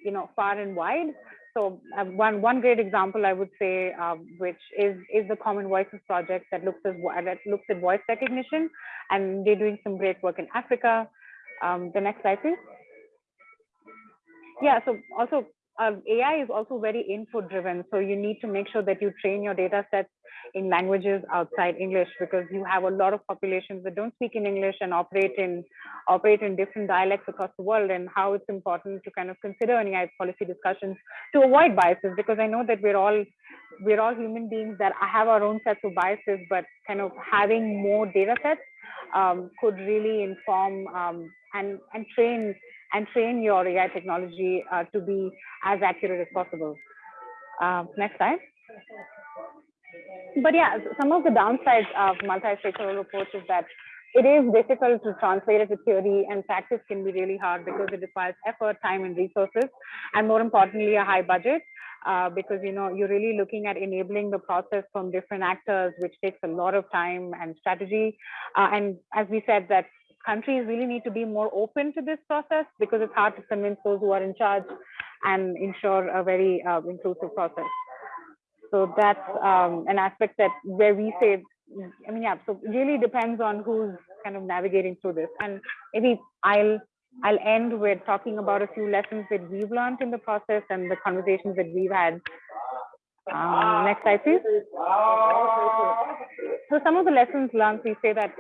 you know, far and wide. So uh, one one great example I would say, um, which is is the Common Voices project that looks at that looks at voice recognition, and they're doing some great work in Africa. Um, the next slide, please. Yeah. So also uh, AI is also very input driven. So you need to make sure that you train your data sets in languages outside English because you have a lot of populations that don't speak in English and operate in operate in different dialects across the world and how it's important to kind of consider in AI policy discussions to avoid biases because I know that we're all we're all human beings that have our own sets of biases, but kind of having more data sets um, could really inform um, and and train and train your AI technology uh, to be as accurate as possible. Uh, next slide. But yeah, some of the downsides of multi-stakeholder approach is that it is difficult to translate it to theory and practice can be really hard because it requires effort, time and resources, and more importantly, a high budget. Uh, because you know you're really looking at enabling the process from different actors, which takes a lot of time and strategy. Uh, and as we said, that countries really need to be more open to this process because it's hard to convince those who are in charge and ensure a very uh, inclusive process. So that's um, an aspect that where we say, I mean, yeah, so really depends on who's kind of navigating through this. And maybe I'll I'll end with talking about a few lessons that we've learned in the process and the conversations that we've had. Um, next slide, please. So some of the lessons learned, we say that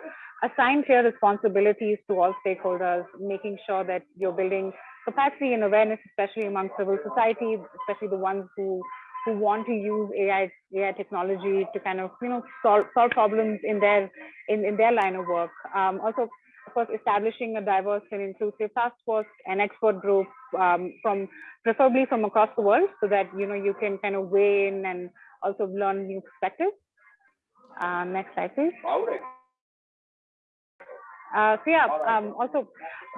assign clear responsibilities to all stakeholders, making sure that you're building capacity and awareness, especially among civil society, especially the ones who who want to use AI AI technology to kind of you know solve solve problems in their in, in their line of work. Um, also of course, establishing a diverse and inclusive task force and expert group um, from preferably from across the world so that, you know, you can kind of weigh in and also learn new perspectives. Uh, next slide, please. Uh, so yeah, um, also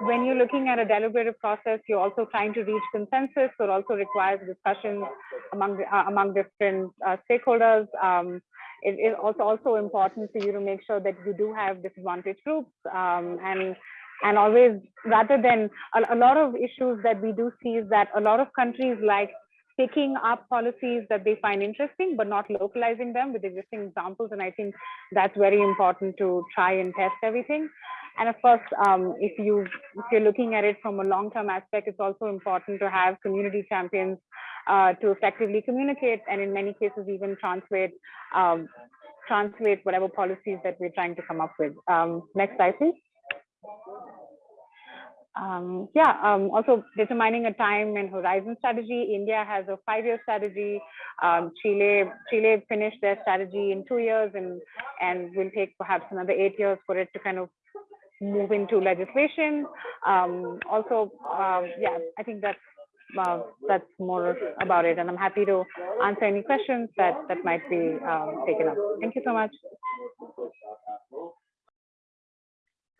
when you're looking at a deliberative process, you're also trying to reach consensus, so it also requires discussions among uh, among different uh, stakeholders. Um, it is also also important for you to make sure that you do have disadvantaged groups um, and and always rather than a, a lot of issues that we do see is that a lot of countries like picking up policies that they find interesting, but not localizing them with existing examples. And I think that's very important to try and test everything. And of course, um, if you if you're looking at it from a long-term aspect, it's also important to have community champions uh, to effectively communicate and in many cases even translate um, translate whatever policies that we're trying to come up with. Um, next slide, please. Um, yeah, um, also determining a time and horizon strategy. India has a five-year strategy. Um, Chile, Chile finished their strategy in two years and, and will take perhaps another eight years for it to kind of move into legislation. Um, also, uh, yeah, I think that's uh, that's more about it. And I'm happy to answer any questions that that might be um, taken up. Thank you so much.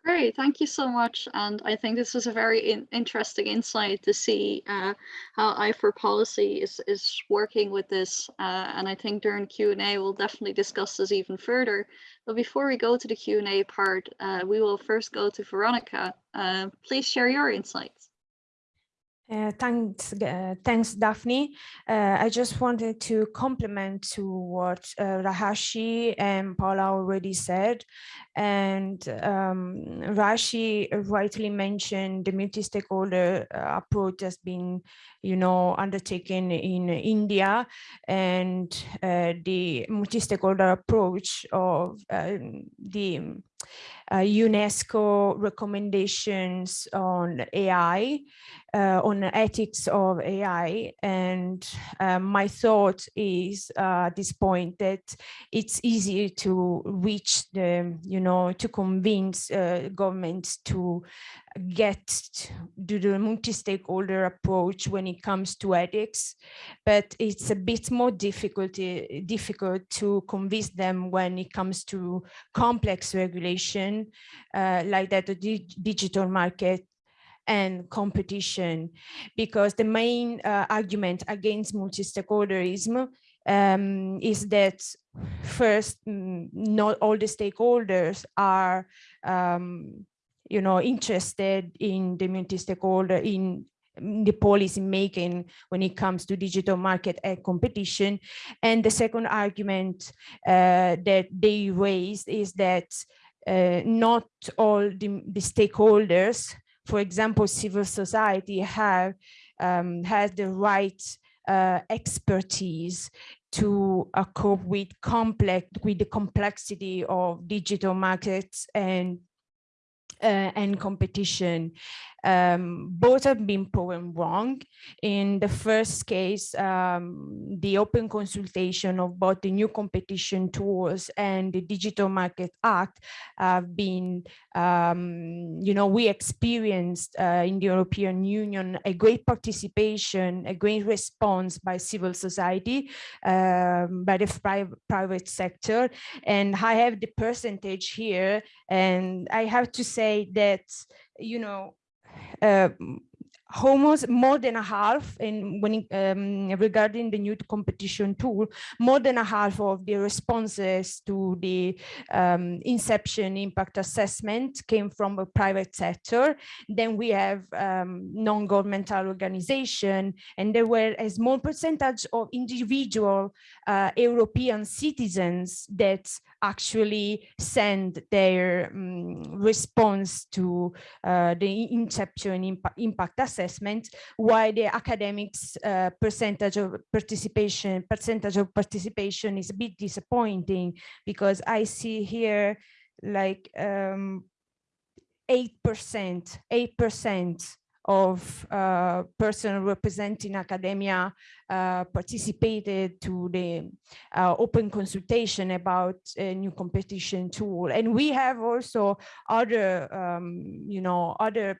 Great, thank you so much. And I think this was a very in interesting insight to see uh, how i4Policy is, is working with this. Uh, and I think during Q&A, we'll definitely discuss this even further. But before we go to the Q&A part, uh, we will first go to Veronica. Uh, please share your insights. Uh, thanks, uh, thanks, Daphne. Uh, I just wanted to complement to what uh, Raashi and Paola already said. And um, Raashi rightly mentioned the multi-stakeholder uh, approach has been, you know, undertaken in India and uh, the multi-stakeholder approach of the uh, UNESCO recommendations on AI, uh, on ethics of AI. And uh, my thought is uh, at this point that it's easy to reach the, you know, to convince uh, governments to get to the multi-stakeholder approach when it comes to ethics, but it's a bit more difficult, eh, difficult to convince them when it comes to complex regulation uh, like that the digital market and competition. Because the main uh, argument against multi-stakeholderism um, is that first mm, not all the stakeholders are um, you know, interested in the multi-stakeholder in the policy making when it comes to digital market and competition. And the second argument uh, that they raised is that uh, not all the, the, stakeholders, for example, civil society have um, has the right uh, expertise to uh, cope with complex with the complexity of digital markets and uh, and competition. Um, both have been proven wrong. In the first case, um, the open consultation of both the new competition tools and the Digital Market Act have been, um, you know, we experienced uh, in the European Union a great participation, a great response by civil society, um, by the private, private sector. And I have the percentage here, and I have to say that, you know, uh, almost more than a half and when um, regarding the new competition tool more than a half of the responses to the um, inception impact assessment came from a private sector. Then we have um, non-governmental organization and there were a small percentage of individual uh, European citizens that actually send their um, response to uh, the inception impact, impact assessment assessment, while the academics uh, percentage of participation percentage of participation is a bit disappointing because I see here like um, 8%, 8% of uh, person representing academia uh, participated to the uh, open consultation about a new competition tool. And we have also other, um, you know, other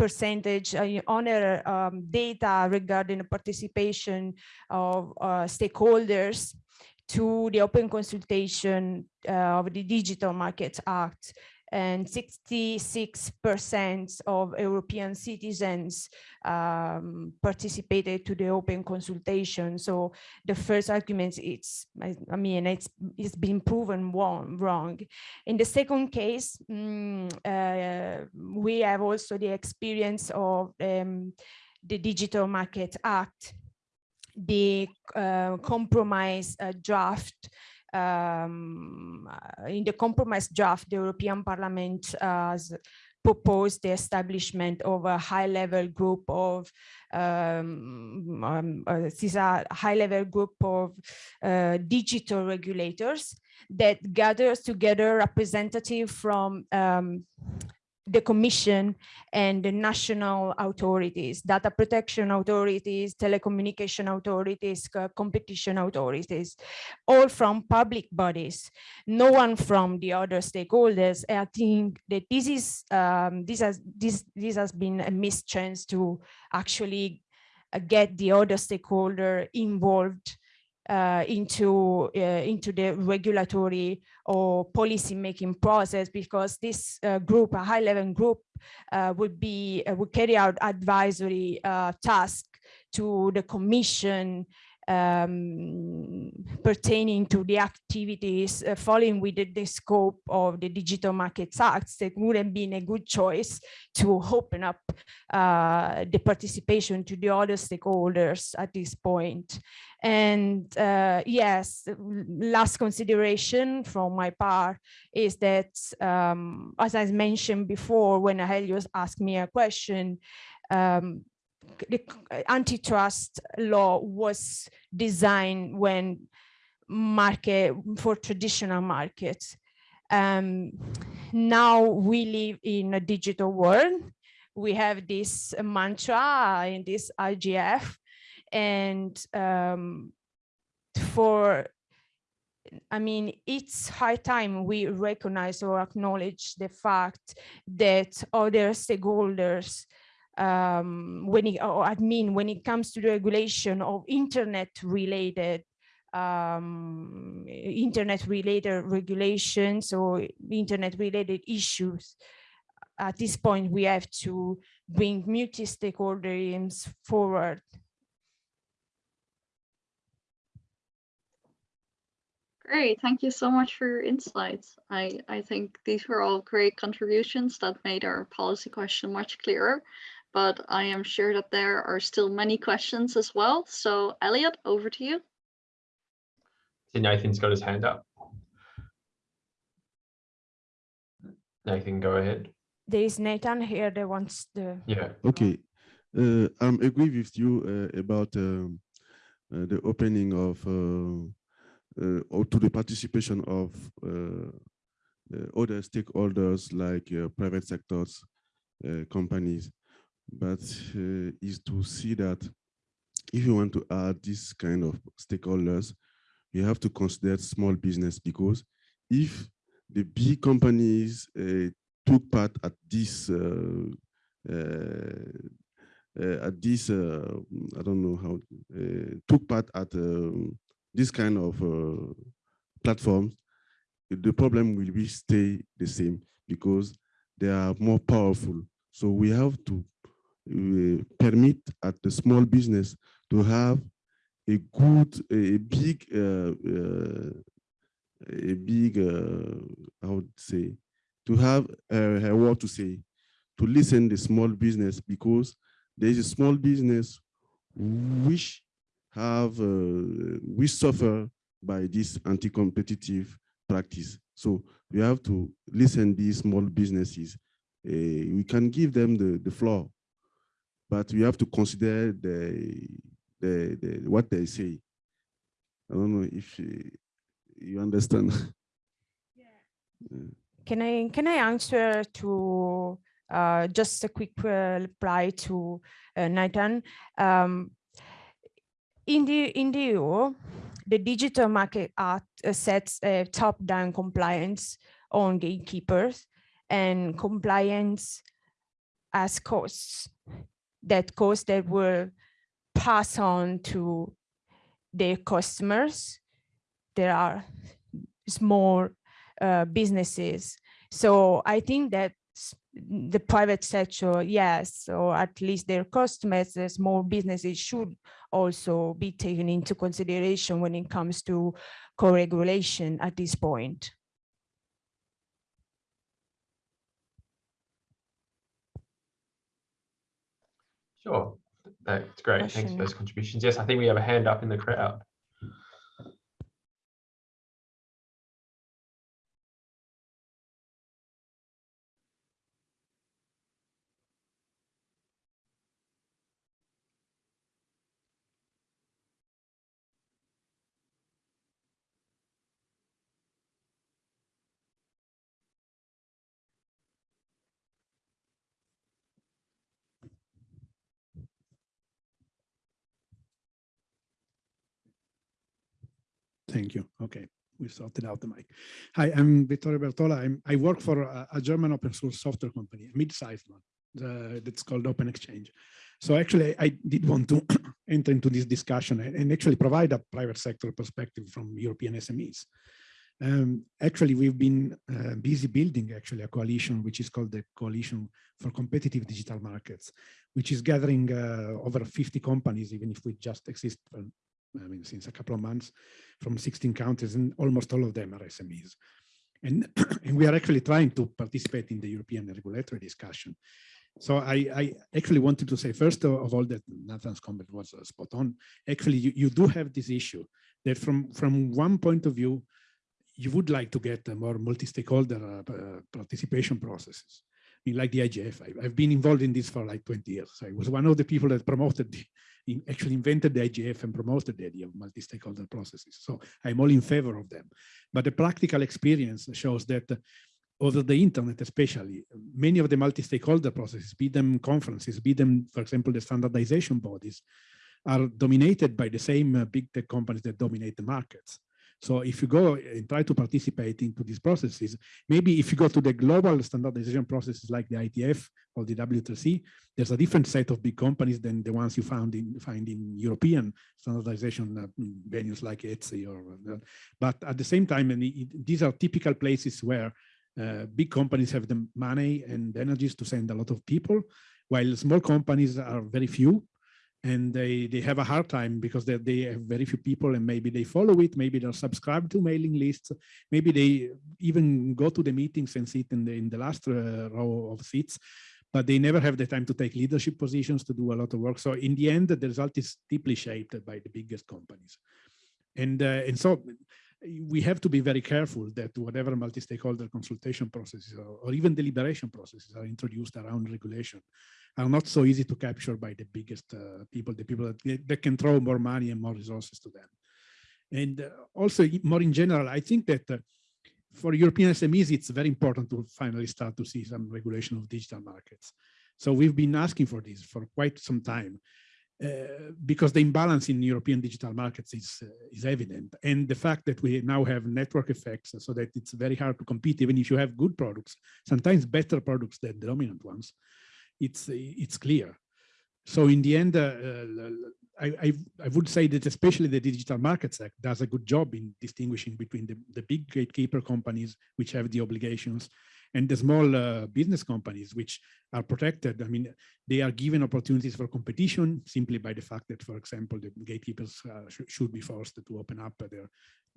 percentage uh, other um, data regarding the participation of uh, stakeholders to the open consultation uh, of the Digital Markets Act and 66% of European citizens um, participated to the open consultation. So the first argument, it's, I, mean, it's, it's been proven wrong. wrong. In the second case, mm, uh, we have also the experience of um, the Digital Market Act, the uh, compromise uh, draft um, uh, in the compromise draft, the European Parliament has proposed the establishment of a high-level group of um, um, uh, high-level group of uh, digital regulators that gathers together representative from um, the commission and the national authorities, data protection authorities, telecommunication authorities, competition authorities, all from public bodies, no one from the other stakeholders. I think that this is um, this has this this has been a missed chance to actually uh, get the other stakeholder involved uh, into uh, into the regulatory or policy making process because this uh, group, a high level group, uh, would be uh, would carry out advisory uh, task to the commission um, pertaining to the activities uh, falling within the scope of the Digital Markets Act, that wouldn't been a good choice to open up uh, the participation to the other stakeholders at this point. And uh, yes, last consideration from my part is that, um, as I mentioned before, when Helios asked me a question, um, the antitrust law was designed when market for traditional markets. Um, now we live in a digital world. We have this mantra in this IGF and um, for I mean, it's high time we recognize or acknowledge the fact that other stakeholders um, when it, or I mean, when it comes to the regulation of internet related um, internet related regulations or internet related issues, at this point, we have to bring multi-stakeholders forward. Great, thank you so much for your insights. I, I think these were all great contributions that made our policy question much clearer but I am sure that there are still many questions as well. So Elliot, over to you. See, Nathan's got his hand up. Nathan, go ahead. There is Nathan here that wants the. Yeah. Okay. Uh, I'm agree with you uh, about um, uh, the opening of uh, uh, or to the participation of uh, other stakeholders like private sectors, companies but uh, is to see that if you want to add this kind of stakeholders, you have to consider small business because if the big companies uh, took part at this uh, uh, uh at this uh, I don't know how took part at um, this kind of platforms, the problem will be stay the same because they are more powerful. So we have to permit at the small business to have a good, a big, uh, uh, a big, uh, how would say, to have a, word to say, to listen the small business because there is a small business which have, uh, we suffer by this anti-competitive practice. So we have to listen these small businesses. Uh, we can give them the, the floor but we have to consider the, the, the what they say. I don't know if you, you understand. Yeah. Can I can I answer to uh, just a quick uh, reply to uh, Nathan. Um, in the in the EU, the Digital Market Act uh, sets a top-down compliance on gatekeepers and compliance as costs that costs that will pass on to their customers. There are small uh, businesses. So I think that the private sector, yes, or at least their customers, the small businesses should also be taken into consideration when it comes to co-regulation at this point. Sure, that's great. Thanks for those contributions. Yes, I think we have a hand up in the crowd. Thank you. Okay, we sorted out the mic. Hi, I'm Vittorio Bertola. I'm, I work for a, a German open source software company, a mid-sized one, uh, that's called Open-Xchange. So actually, I did want to enter into this discussion and, actually provide a private sector perspective from European SMEs. Um, actually, we've been uh, busy building actually a coalition, which is called the Coalition for Competitive Digital Markets, which is gathering uh, over 50 companies, even if we just exist I mean, since a couple of months from 16 countries and almost all of them are SMEs. And, and we are actually trying to participate in the European regulatory discussion. So I, I actually wanted to say, first of all, that Nathan's comment was uh, spot on. Actually, you, you do have this issue that from, from one point of view, you would like to get a more multi-stakeholder uh, uh, participation processes. I mean, like the IGF, I, I've been involved in this for like 20 years. I was one of the people that promoted the, in, actually invented the IGF and promoted the idea of multi-stakeholder processes. So I'm all in favor of them. But the practical experience shows that uh, over the internet especially, many of the multi-stakeholder processes, be them conferences, be them, for example, the standardization bodies, are dominated by the same uh, big tech companies that dominate the markets. So if you go and try to participate into these processes, maybe if you go to the global standardization processes like the IETF or the W3C, there's a different set of big companies than the ones you found in find in European standardization uh, venues like ETSI or. But at the same time, and it, these are typical places where uh, big companies have the money and energies to send a lot of people, while small companies are very few and they they have a hard time because they, they have very few people and maybe they follow it maybe they're subscribed to mailing lists maybe they even go to the meetings and sit in the in the last uh, row of seats but they never have the time to take leadership positions to do a lot of work. So in the end the result is deeply shaped by the biggest companies. And uh, and so we have to be very careful that whatever multi-stakeholder consultation processes or, or even deliberation processes are introduced around regulation are not so easy to capture by the biggest uh, people, the people that, that can throw more money and more resources to them. And uh, also more in general, I think that uh, for European SMEs, it's very important to finally start to see some regulation of digital markets. So we've been asking for this for quite some time. Uh, because the imbalance in European digital markets is uh, is evident, and the fact that we now have network effects, so that it's very hard to compete, even if you have good products, sometimes better products than the dominant ones it's it's clear. So in the end, uh, uh, I, I, I would say that especially the Digital Markets Act does a good job in distinguishing between the, the big gatekeeper companies, which have the obligations, and the small uh, business companies, which are protected. I mean, they are given opportunities for competition simply by the fact that, for example, the gatekeepers uh, sh should be forced to open up their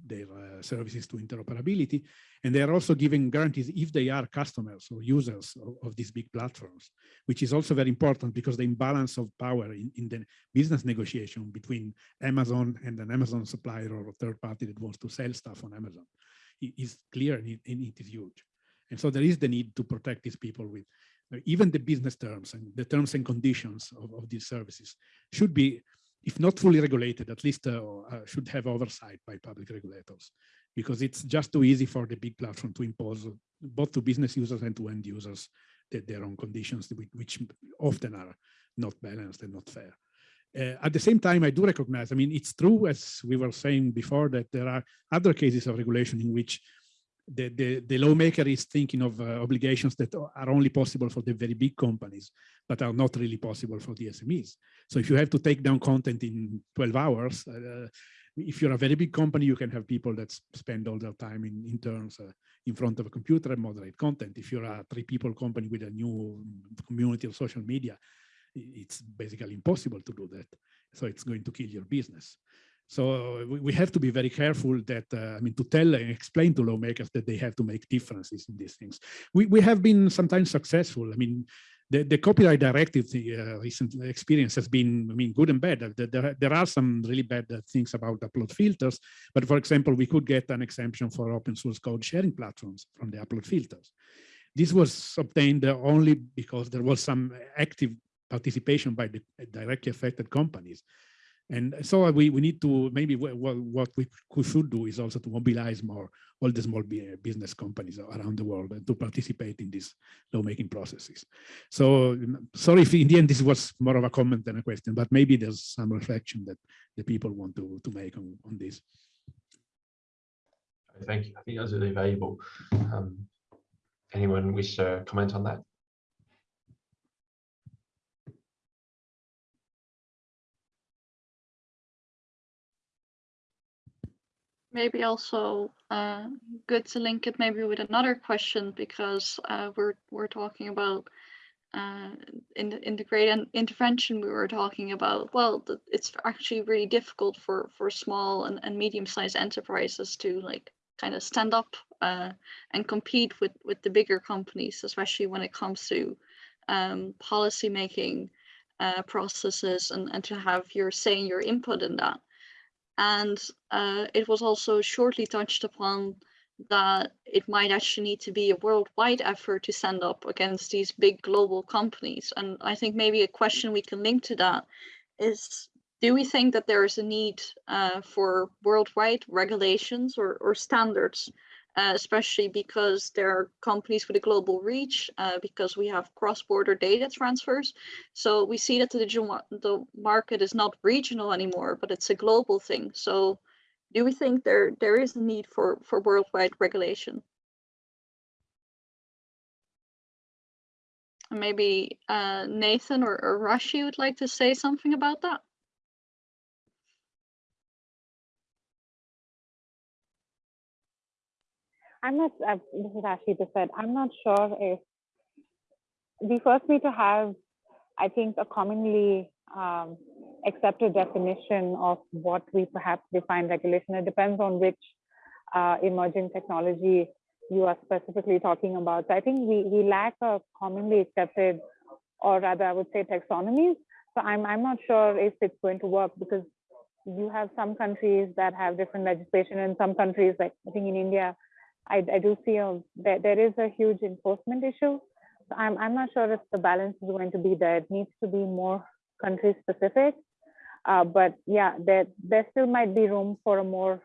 their uh, services to interoperability. And they are also giving guarantees if they are customers or users of, of, these big platforms, which is also very important because the imbalance of power in, in the business negotiation between Amazon and an Amazon supplier or a third party that wants to sell stuff on Amazon is clear and it, and it is huge. And so there is the need to protect these people with even the business terms and the terms and conditions of, of these services should be if not fully regulated, at least uh, uh, should have oversight by public regulators, because it's just too easy for the big platform to impose both to business users and to end users their, their own conditions, which often are not balanced and not fair. Uh, at the same time, I do recognize, I mean, it's true, as we were saying before, that there are other cases of regulation in which the, the, the lawmaker is thinking of uh, obligations that are only possible for the very big companies, but are not really possible for the SMEs. So if you have to take down content in 12 hours, uh, if you're a very big company, you can have people that spend all their time in interns uh, in front of a computer and moderate content. If you're a three people company with a new community of social media, it's basically impossible to do that. So it's going to kill your business. So we, we have to be very careful that, uh, I mean, to tell and explain to lawmakers that they have to make differences in these things. We, we have been sometimes successful. I mean, the, the copyright directive the uh, recent experience has been, I mean, good and bad. There, there are some really bad things about upload filters, but for example, we could get an exemption for open source code sharing platforms from the upload filters. This was obtained only because there was some active participation by the directly affected companies. And so we, we need to maybe what, we should do is also to mobilize more all the small business companies around the world to participate in these lawmaking processes. So sorry if in the end this was more of a comment than a question, but maybe there's some reflection that the people want to, to make on, on this. Thank you. I think that was really valuable. Um, anyone wish to comment on that? Maybe also uh, good to link it maybe with another question because uh, we're we're talking about uh, in the in the great intervention we were talking about. Well it's actually really difficult for for small and, and medium-sized enterprises to like kind of stand up uh, and compete with with the bigger companies especially when it comes to um, policy making uh, processes and, and to have your say and your input in that and uh, it was also shortly touched upon that it might actually need to be a worldwide effort to stand up against these big global companies. And I think maybe a question we can link to that is, do we think that there is a need uh, for worldwide regulations or, or standards uh, especially because there are companies with a global reach, uh, because we have cross-border data transfers. So we see that the digital the market is not regional anymore, but it's a global thing. So do we think there there is a need for for worldwide regulation? Maybe uh, Nathan or, or Raashi would like to say something about that. I'm not, uh, this is Ashley said, I'm not sure if we first need to have, I think, a commonly um, accepted definition of what we perhaps define regulation. It depends on which uh, emerging technology you are specifically talking about. So I think we, we lack a commonly accepted, or rather I would say taxonomies. So I'm, I'm not sure if it's going to work because you have some countries that have different legislation and some countries like I think in India, I, I do feel that there is a huge enforcement issue. So I'm, I'm not sure if the balance is going to be there. It needs to be more country specific. Uh, but yeah, there, there still might be room for a more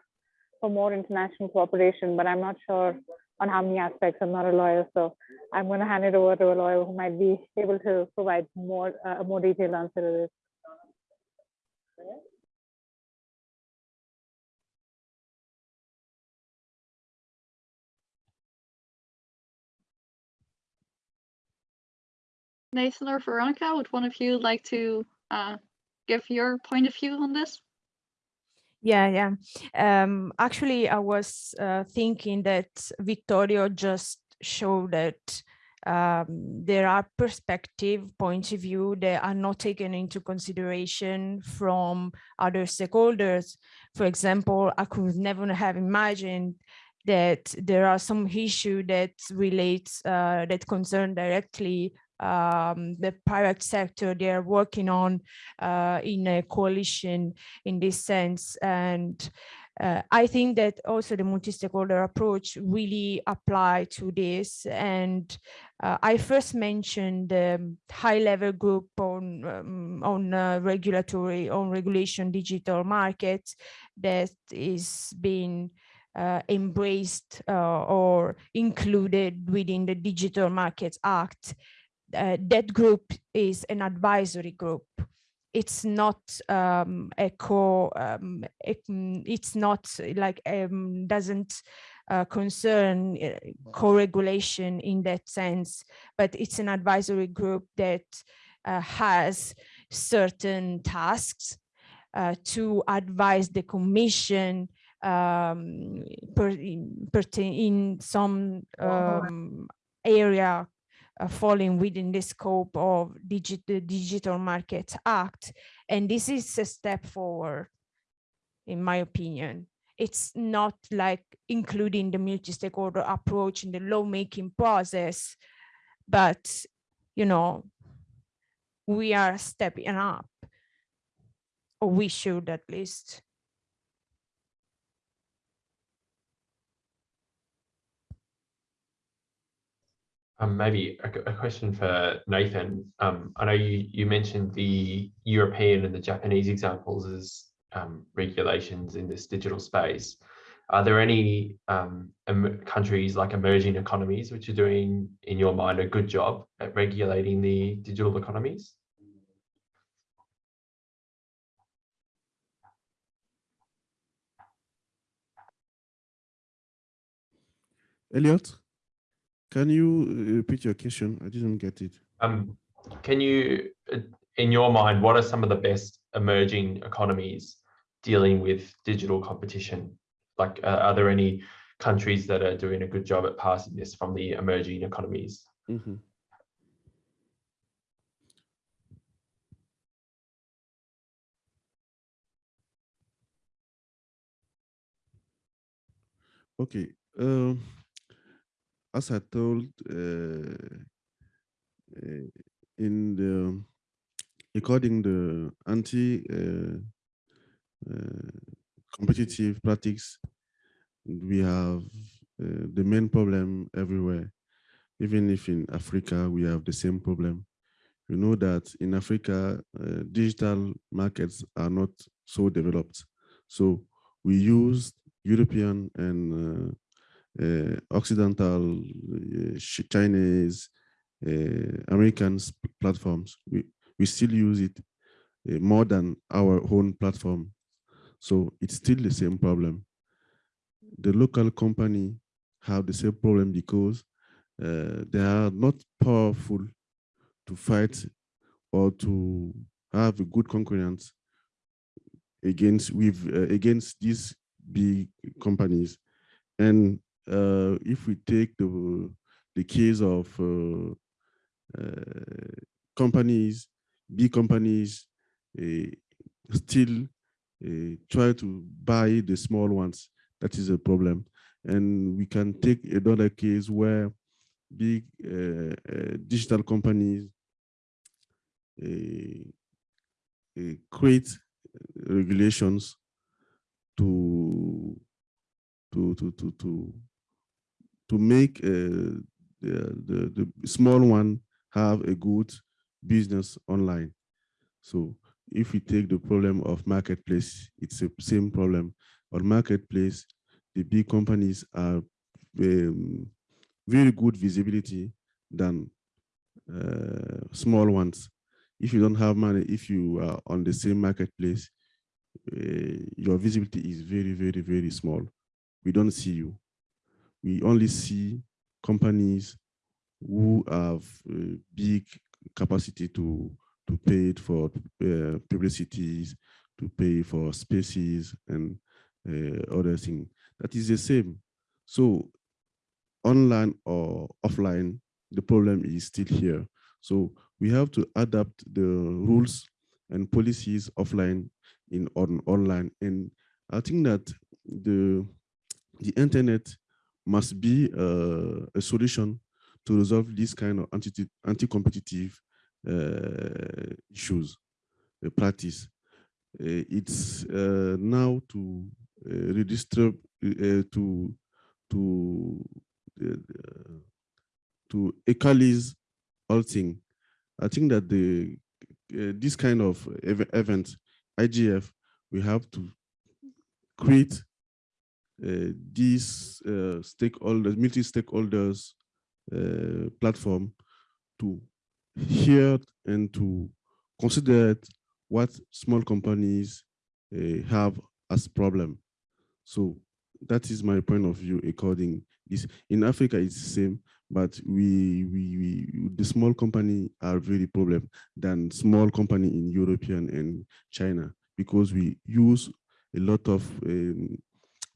for more international cooperation, but I'm not sure on how many aspects. I'm not a lawyer, so I'm going to hand it over to a lawyer who might be able to provide more uh, a more detailed answer to this. Nathan or Veronica, would one of you like to uh, give your point of view on this? Yeah, yeah. Um, actually, I was uh, thinking that Vittorio just showed that um, there are perspective points of view that are not taken into consideration from other stakeholders. For example, I could never have imagined that there are some issue that relates uh, that concern directly um, the private sector they are working on uh, in a coalition in this sense and uh, I think that also the multi-stakeholder approach really apply to this. And uh, I first mentioned the high-level group on um, on uh, regulatory on regulation digital markets that is being uh, embraced uh, or included within the Digital Markets Act. Uh, that group is an advisory group. It's not um, a co, um, it, it's not like, um, doesn't uh, concern uh, co-regulation in that sense, but it's an advisory group that uh, has certain tasks uh, to advise the commission um, per, in, in some um, area Uh, falling within the scope of the Digital Markets Act. And this is a step forward, in my opinion. It's not like including the multi-stakeholder approach in the lawmaking process, but, you know, we are stepping up, or we should at least. Um, maybe a, a, question for Nathan. Um, I know you, you mentioned the European and the Japanese examples as um, regulations in this digital space. Are there any um, countries like emerging economies which are doing, in your mind, a good job at regulating the digital economies? Elliot? Can you uh, repeat your question? I didn't get it. Um, can you, uh, in your mind, what are some of the best emerging economies dealing with digital competition? Like, uh, are there any countries that are doing a good job at passing this from the emerging economies? Mm -hmm. Okay. Um, as I told in the according the anti competitive practice, we have the main problem everywhere. Even if in Africa we have the same problem, you know that in Africa, uh, digital markets are not so developed. So we use European and uh, Occidental, uh, Chinese, uh, American platforms. We, we still use it more than our own platform. So it's still the same problem. The local company have the same problem because uh, they are not powerful to fight or to have a good concurrence against with uh, against these big companies and uh, if we take the the case of uh, uh, companies, big companies, still try to buy the small ones, that is a problem. And we can take another case where big uh, digital companies create regulations to to to to to to make the, the, the small one have a good business online. So if we take the problem of marketplace, it's the same problem. On marketplace, the big companies are um, very good visibility than uh, small ones. If you don't have money, if you are on the same marketplace, uh, your visibility is very, very, very small. We don't see you we only see companies who have big capacity to to pay for uh, publicities, to pay for spaces and uh, other things. That is the same. So online or offline, the problem is still here. So we have to adapt the rules and policies offline in on online. And I think that the the internet must be uh, a solution to resolve this kind of anti-competitive uh, issues, uh, practice. Uh, it's uh, now to uh, redistribute, to to to equalize all things. I think that the this kind of ev event, IGF, we have to create uh, these uh, stakeholders, multi-stakeholders uh, platform to hear and to consider what small companies uh, have as problem. So that is my point of view according this in Africa it's the same, but we, we, we the small company are very problem than small company in European and China because we use a lot of um,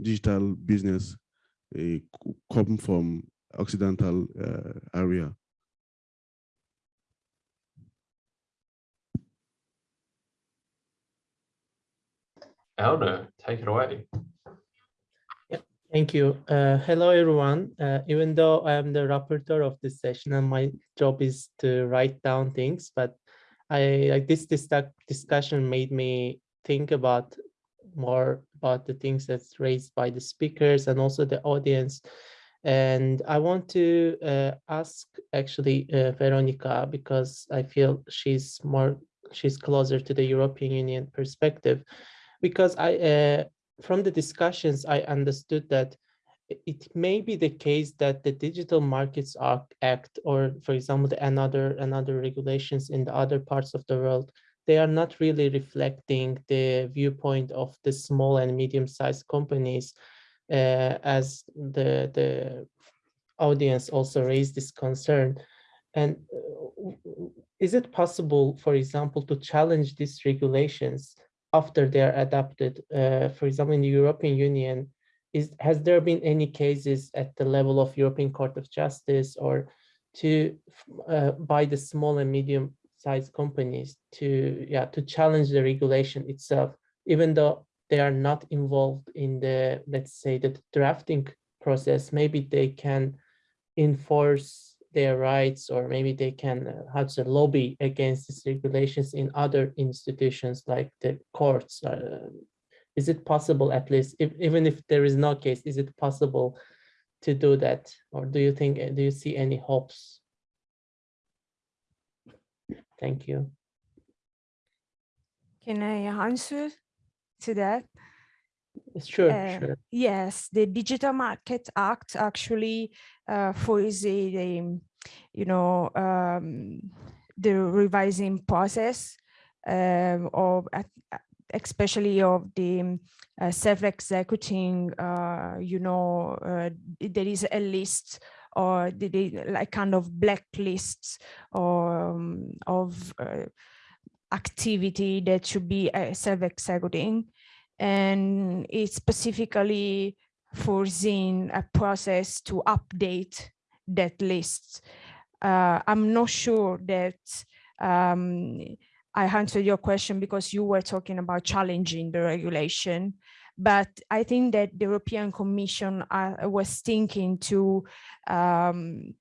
digital business uh, come from Occidental uh, area. Elder, take it away. Thank you. Uh, hello, everyone. Uh, even though I am the rapporteur of this session and my job is to write down things, but I like this, this discussion made me think about more about the things that's raised by the speakers and also the audience. And I want to uh, ask actually uh, Veronica because I feel she's more she's closer to the European Union perspective because I uh, from the discussions, I understood that it may be the case that the Digital Markets Act, or for example, the another another regulations in the other parts of the world, they are not really reflecting the viewpoint of the small and medium-sized companies, uh, as the the audience also raised this concern. And uh, is it possible, for example, to challenge these regulations after they are adopted. Uh, for example, in the European Union, is has there been any cases at the level of European Court of Justice or to uh, by the small and medium sized companies to yeah to challenge the regulation itself, even though they are not involved in the let's say the drafting process, maybe they can enforce their rights or maybe they can uh, have to lobby against these regulations in other institutions like the courts. Uh, is it possible at least, if, even if there is no case, is it possible to do that? Or do you think, uh, do you see any hopes? Thank you. Can I answer to that? Sure, Uh, sure. Yes, the Digital Market Act actually uh, foresee the, you know, um, the revising process um, of, especially of the uh, self-executing, uh, you know, uh, there is a list or like kind of blacklists or um, of uh, activity that should be uh, self-executing and it specifically foreseen a process to update that list. Uh, I'm not sure that um, I answered your question because you were talking about challenging the regulation. But I think that the European Commission uh, was thinking to um,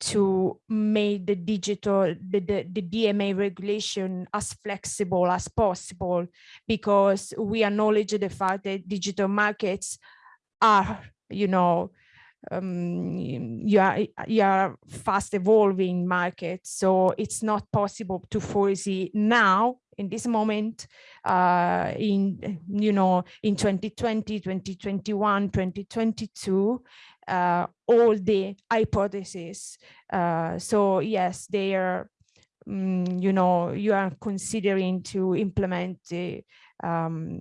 to make the digital, the, the, the DMA regulation as flexible as possible, because we acknowledge the fact that digital markets are, you know, um, you are, you are fast evolving markets. So it's not possible to foresee now in this moment uh, in, you know, in 2020, 2021, 2022, uh, all the hypotheses. Uh, so yes, they are, um, you know, you are considering to implement the, um,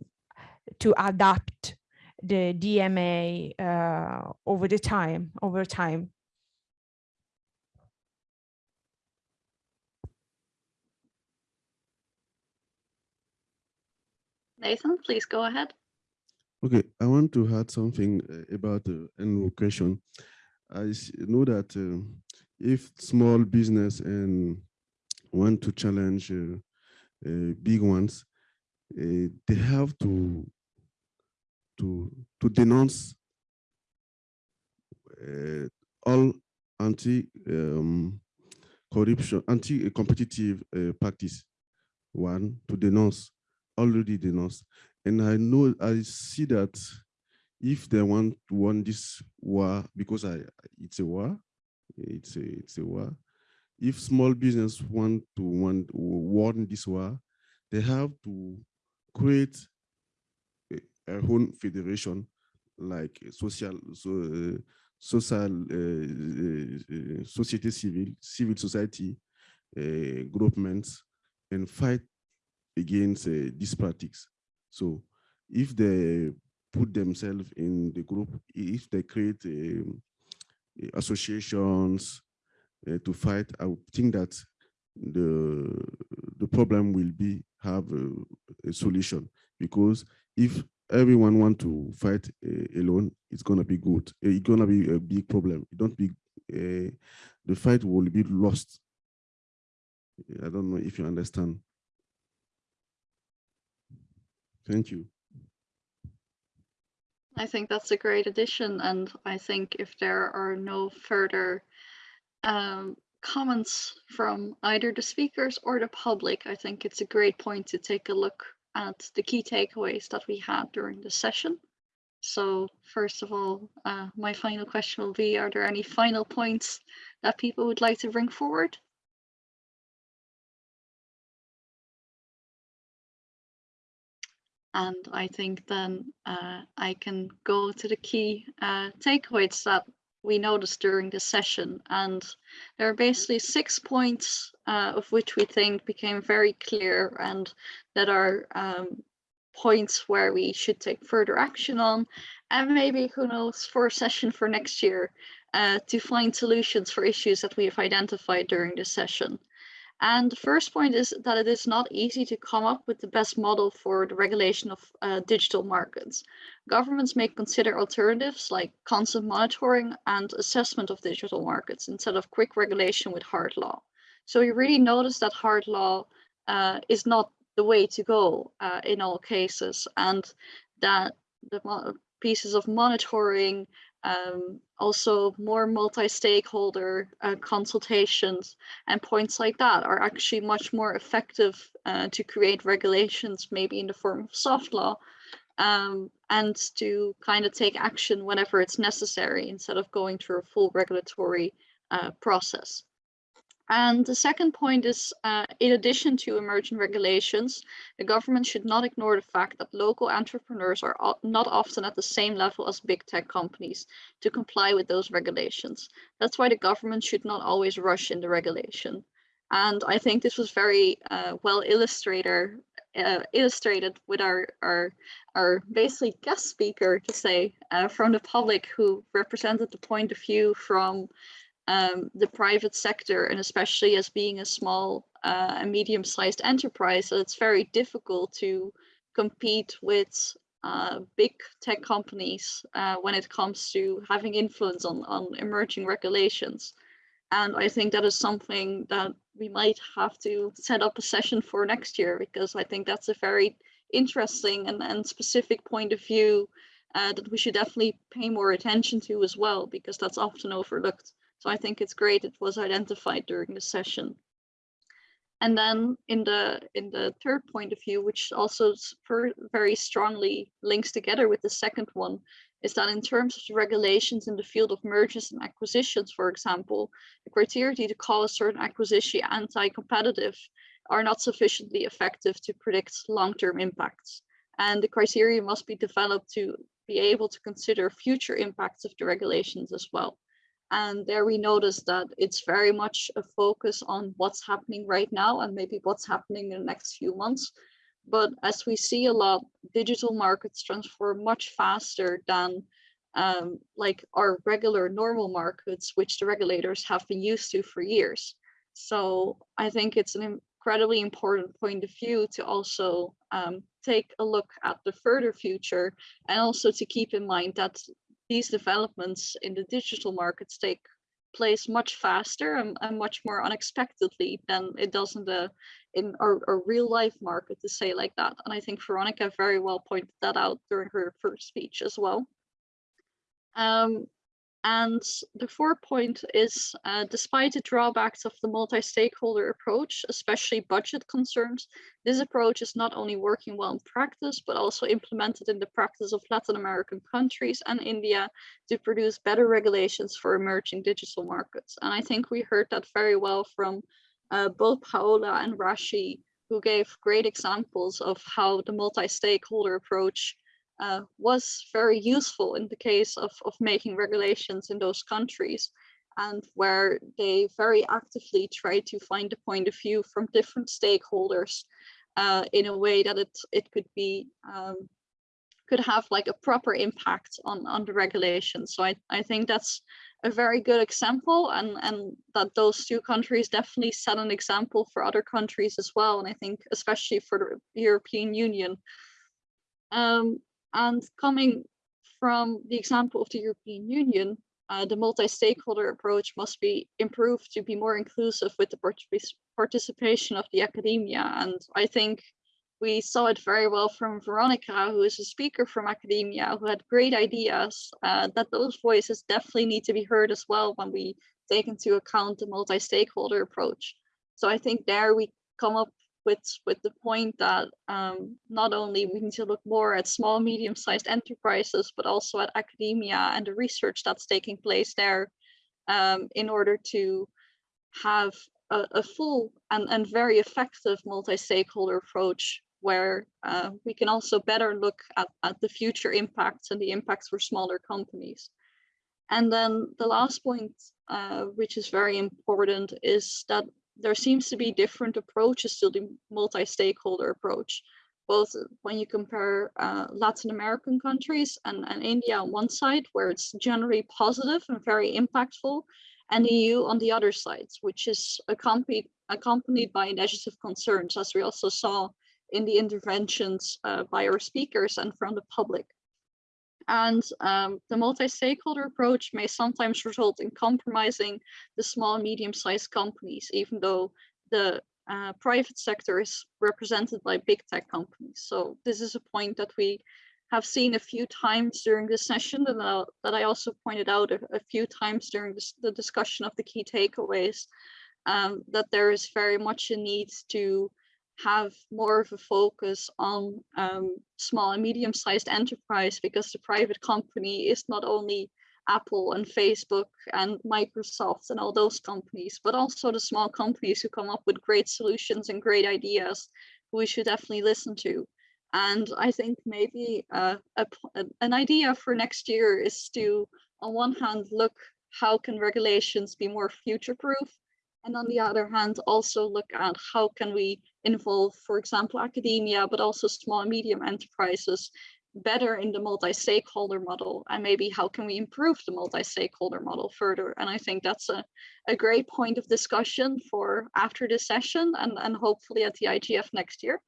to adapt the DMA uh, over the time, over time. Nathan, please go ahead. Okay, I want to add something uh, about the uh, question. I know that uh, if small business and want to challenge uh, uh, big ones, uh, they have to to to denounce all anti um, corruption, anti competitive practice. One to denounce, already denounced. and I know, I see that if they want to win this war, because I, it's a war, it's a, it's a war. If small business want to want win this war, they have to create a, a own federation like social, so, uh, social, uh, uh, society civil, civil society, uh, groupments and fight against uh, these practices. So if they put themselves in the group, if they create um, associations uh, to fight, I think that the the problem will be have a, a solution because if everyone want to fight uh, alone, it's gonna be good. Uh, it's gonna be a big problem. It don't be uh, the fight will be lost. I don't know if you understand. Thank you. I think that's a great addition, and I think if there are no further um, comments from either the speakers or the public, I think it's a great point to take a look at the key takeaways that we had during the session. So first of all, uh, my final question will be, are there any final points that people would like to bring forward? And I think then uh, I can go to the key uh, takeaways that we noticed during the session. And there are basically six points uh, of which we think became very clear and that are um, points where we should take further action on. And maybe, who knows, for a session for next year uh, to find solutions for issues that we have identified during the session. And the first point is that it is not easy to come up with the best model for the regulation of uh, digital markets. Governments may consider alternatives like constant monitoring and assessment of digital markets instead of quick regulation with hard law. So you really notice that hard law uh, is not the way to go uh, in all cases and that the pieces of monitoring um, also more multi-stakeholder uh, consultations and points like that are actually much more effective uh, to create regulations, maybe in the form of soft law, um, and to kind of take action whenever it's necessary instead of going through a full regulatory uh, process. And the second point is, uh, in addition to emerging regulations, the government should not ignore the fact that local entrepreneurs are not often at the same level as big tech companies to comply with those regulations. That's why the government should not always rush in the regulation. And I think this was very uh, well uh, illustrated with our, our, our basically guest speaker to say uh, from the public who represented the point of view from um, the private sector and especially as being a small uh, and medium-sized enterprise, so it's very difficult to compete with uh, big tech companies uh, when it comes to having influence on, on emerging regulations. And I think that is something that we might have to set up a session for next year because I think that's a very interesting and, and specific point of view uh, that we should definitely pay more attention to as well because that's often overlooked. So I think it's great it was identified during the session. And then in the in the third point of view, which also very strongly links together with the second one, is that in terms of the regulations in the field of mergers and acquisitions, for example, the criteria to call a certain acquisition anti-competitive are not sufficiently effective to predict long-term impacts. And the criteria must be developed to be able to consider future impacts of the regulations as well. And there we noticed that it's very much a focus on what's happening right now and maybe what's happening in the next few months. But as we see a lot, digital markets transform much faster than um, like our regular normal markets, which the regulators have been used to for years. So I think it's an incredibly important point of view to also um, take a look at the further future and also to keep in mind that these developments in the digital markets take place much faster and, and much more unexpectedly than it does in the in our, our, real life market to say like that. And i think veronica very well pointed that out during her first speech as well. Um, and the fourth point is, uh, despite the drawbacks of the multi-stakeholder approach, especially budget concerns, this approach is not only working well in practice, but also implemented in the practice of Latin American countries and India to produce better regulations for emerging digital markets. And I think we heard that very well from uh, both Paola and Raashi, who gave great examples of how the multi-stakeholder approach uh, was very useful in the case of, of making regulations in those countries. and where they very actively try to find a point of view from different stakeholders uh, in a way that it it could be um, could have like a proper impact on on the regulation. So I I think that's a very good example and and that those two countries definitely set an example for other countries as well. And I think especially for the European Union. Um, and coming from the example of the European Union, uh, the multi-stakeholder approach must be improved to be more inclusive with the partic- participation of the academia. And I think we saw it very well from Veronica, who is a speaker from academia, who had great ideas, uh, that those voices definitely need to be heard as well when we take into account the multi-stakeholder approach. So I think there we come up with, with the point that um, not only we need to look more at small, medium-sized enterprises, but also at academia and the research that's taking place there um, in order to have a, a full and, and very effective multi-stakeholder approach where uh, we can also better look at, at the future impacts and the impacts for smaller companies. And then the last point, uh, which is very important, is that there seems to be different approaches to the multi-stakeholder approach, both when you compare uh, Latin American countries and, and India on one side, where it's generally positive and very impactful, and the EU on the other side, which is accompanied, accompanied by negative concerns, as we also saw in the interventions uh, by our speakers and from the public. And um, the multi-stakeholder approach may sometimes result in compromising the small medium-sized companies, even though the uh, private sector is represented by big tech companies. So this is a point that we have seen a few times during this session and uh, that I also pointed out a, a few times during this, the discussion of the key takeaways, um, that there is very much a need to have more of a focus on um, small and medium-sized enterprise because the private company is not only Apple and Facebook and Microsoft and all those companies, but also the small companies who come up with great solutions and great ideas who we should definitely listen to. And I think maybe uh, a, an idea for next year is to, on one hand, look how can regulations be more future-proof and on the other hand, also look at how can we involve, for example, academia, but also small and medium enterprises better in the multi-stakeholder model and maybe how can we improve the multi-stakeholder model further? And i think that's a, a great point of discussion for after this session and, and hopefully at the igf next year.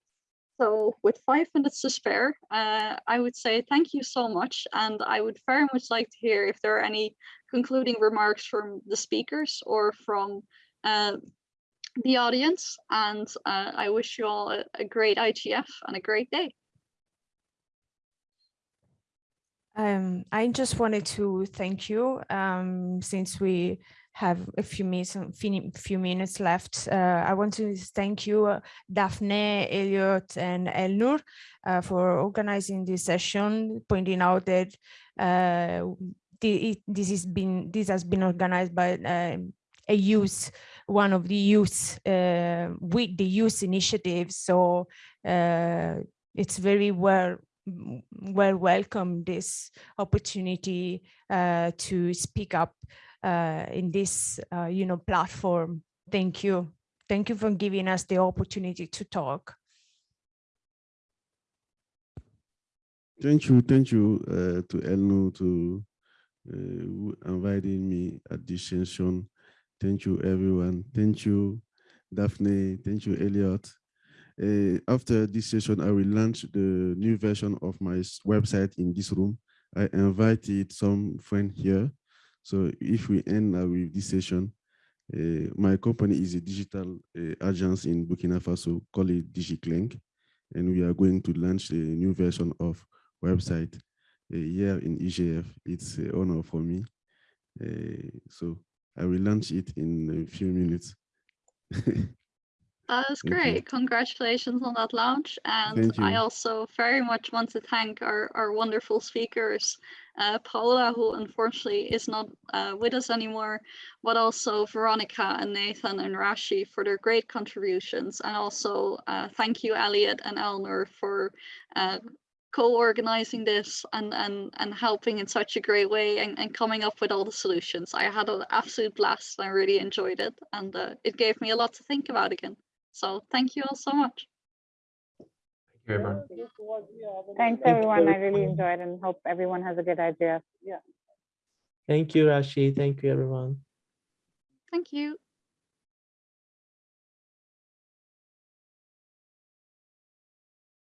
So with five minutes to spare uh, i would say thank you so much and i would very much like to hear if there are any concluding remarks from the speakers or from uh, the audience and uh, I wish you all a, a, great IGF and a great day. Um, I just wanted to thank you um, since we have a few minutes, few minutes left. Uh, I want to thank you, Daphne, Elliot, and Elnur uh, for organizing this session, pointing out that uh, this has been this has been organized by uh, a youth one of the youth uh, with the youth initiative. So uh, it's very well well welcome this opportunity uh, to speak up uh, in this uh, you know platform. Thank you. Thank you for giving us the opportunity to talk. Thank you, thank you uh, to Elnur to inviting me at this session. Thank you, everyone. Thank you, Daphne. Thank you, Elliot. Uh, after this session, I will launch the new version of my website in this room. I invited some friend here. So if we end uh, with this session, uh, my company is a digital uh, agency in Burkina Faso, called DigiClink. And we are going to launch a new version of website here in IGF. It's an honor for me. So I will launch it in a few minutes. That's great. Congratulations on that launch. And I also very much want to thank our, our wonderful speakers, uh, Paola, who unfortunately is not uh, with us anymore, but also Veronica and Nathan and Raashi for their great contributions. And also uh, thank you, Elliot and Elnur, for uh, co-organizing this and, and, and helping in such a great way and, and coming up with all the solutions. I had an absolute blast. I really enjoyed it and uh, it gave me a lot to think about again. So thank you all so much. Thank you, everyone. Thanks, everyone. I really enjoyed and hope everyone has a good idea. Yeah. Thank you, Raashi. Thank you, everyone. Thank you.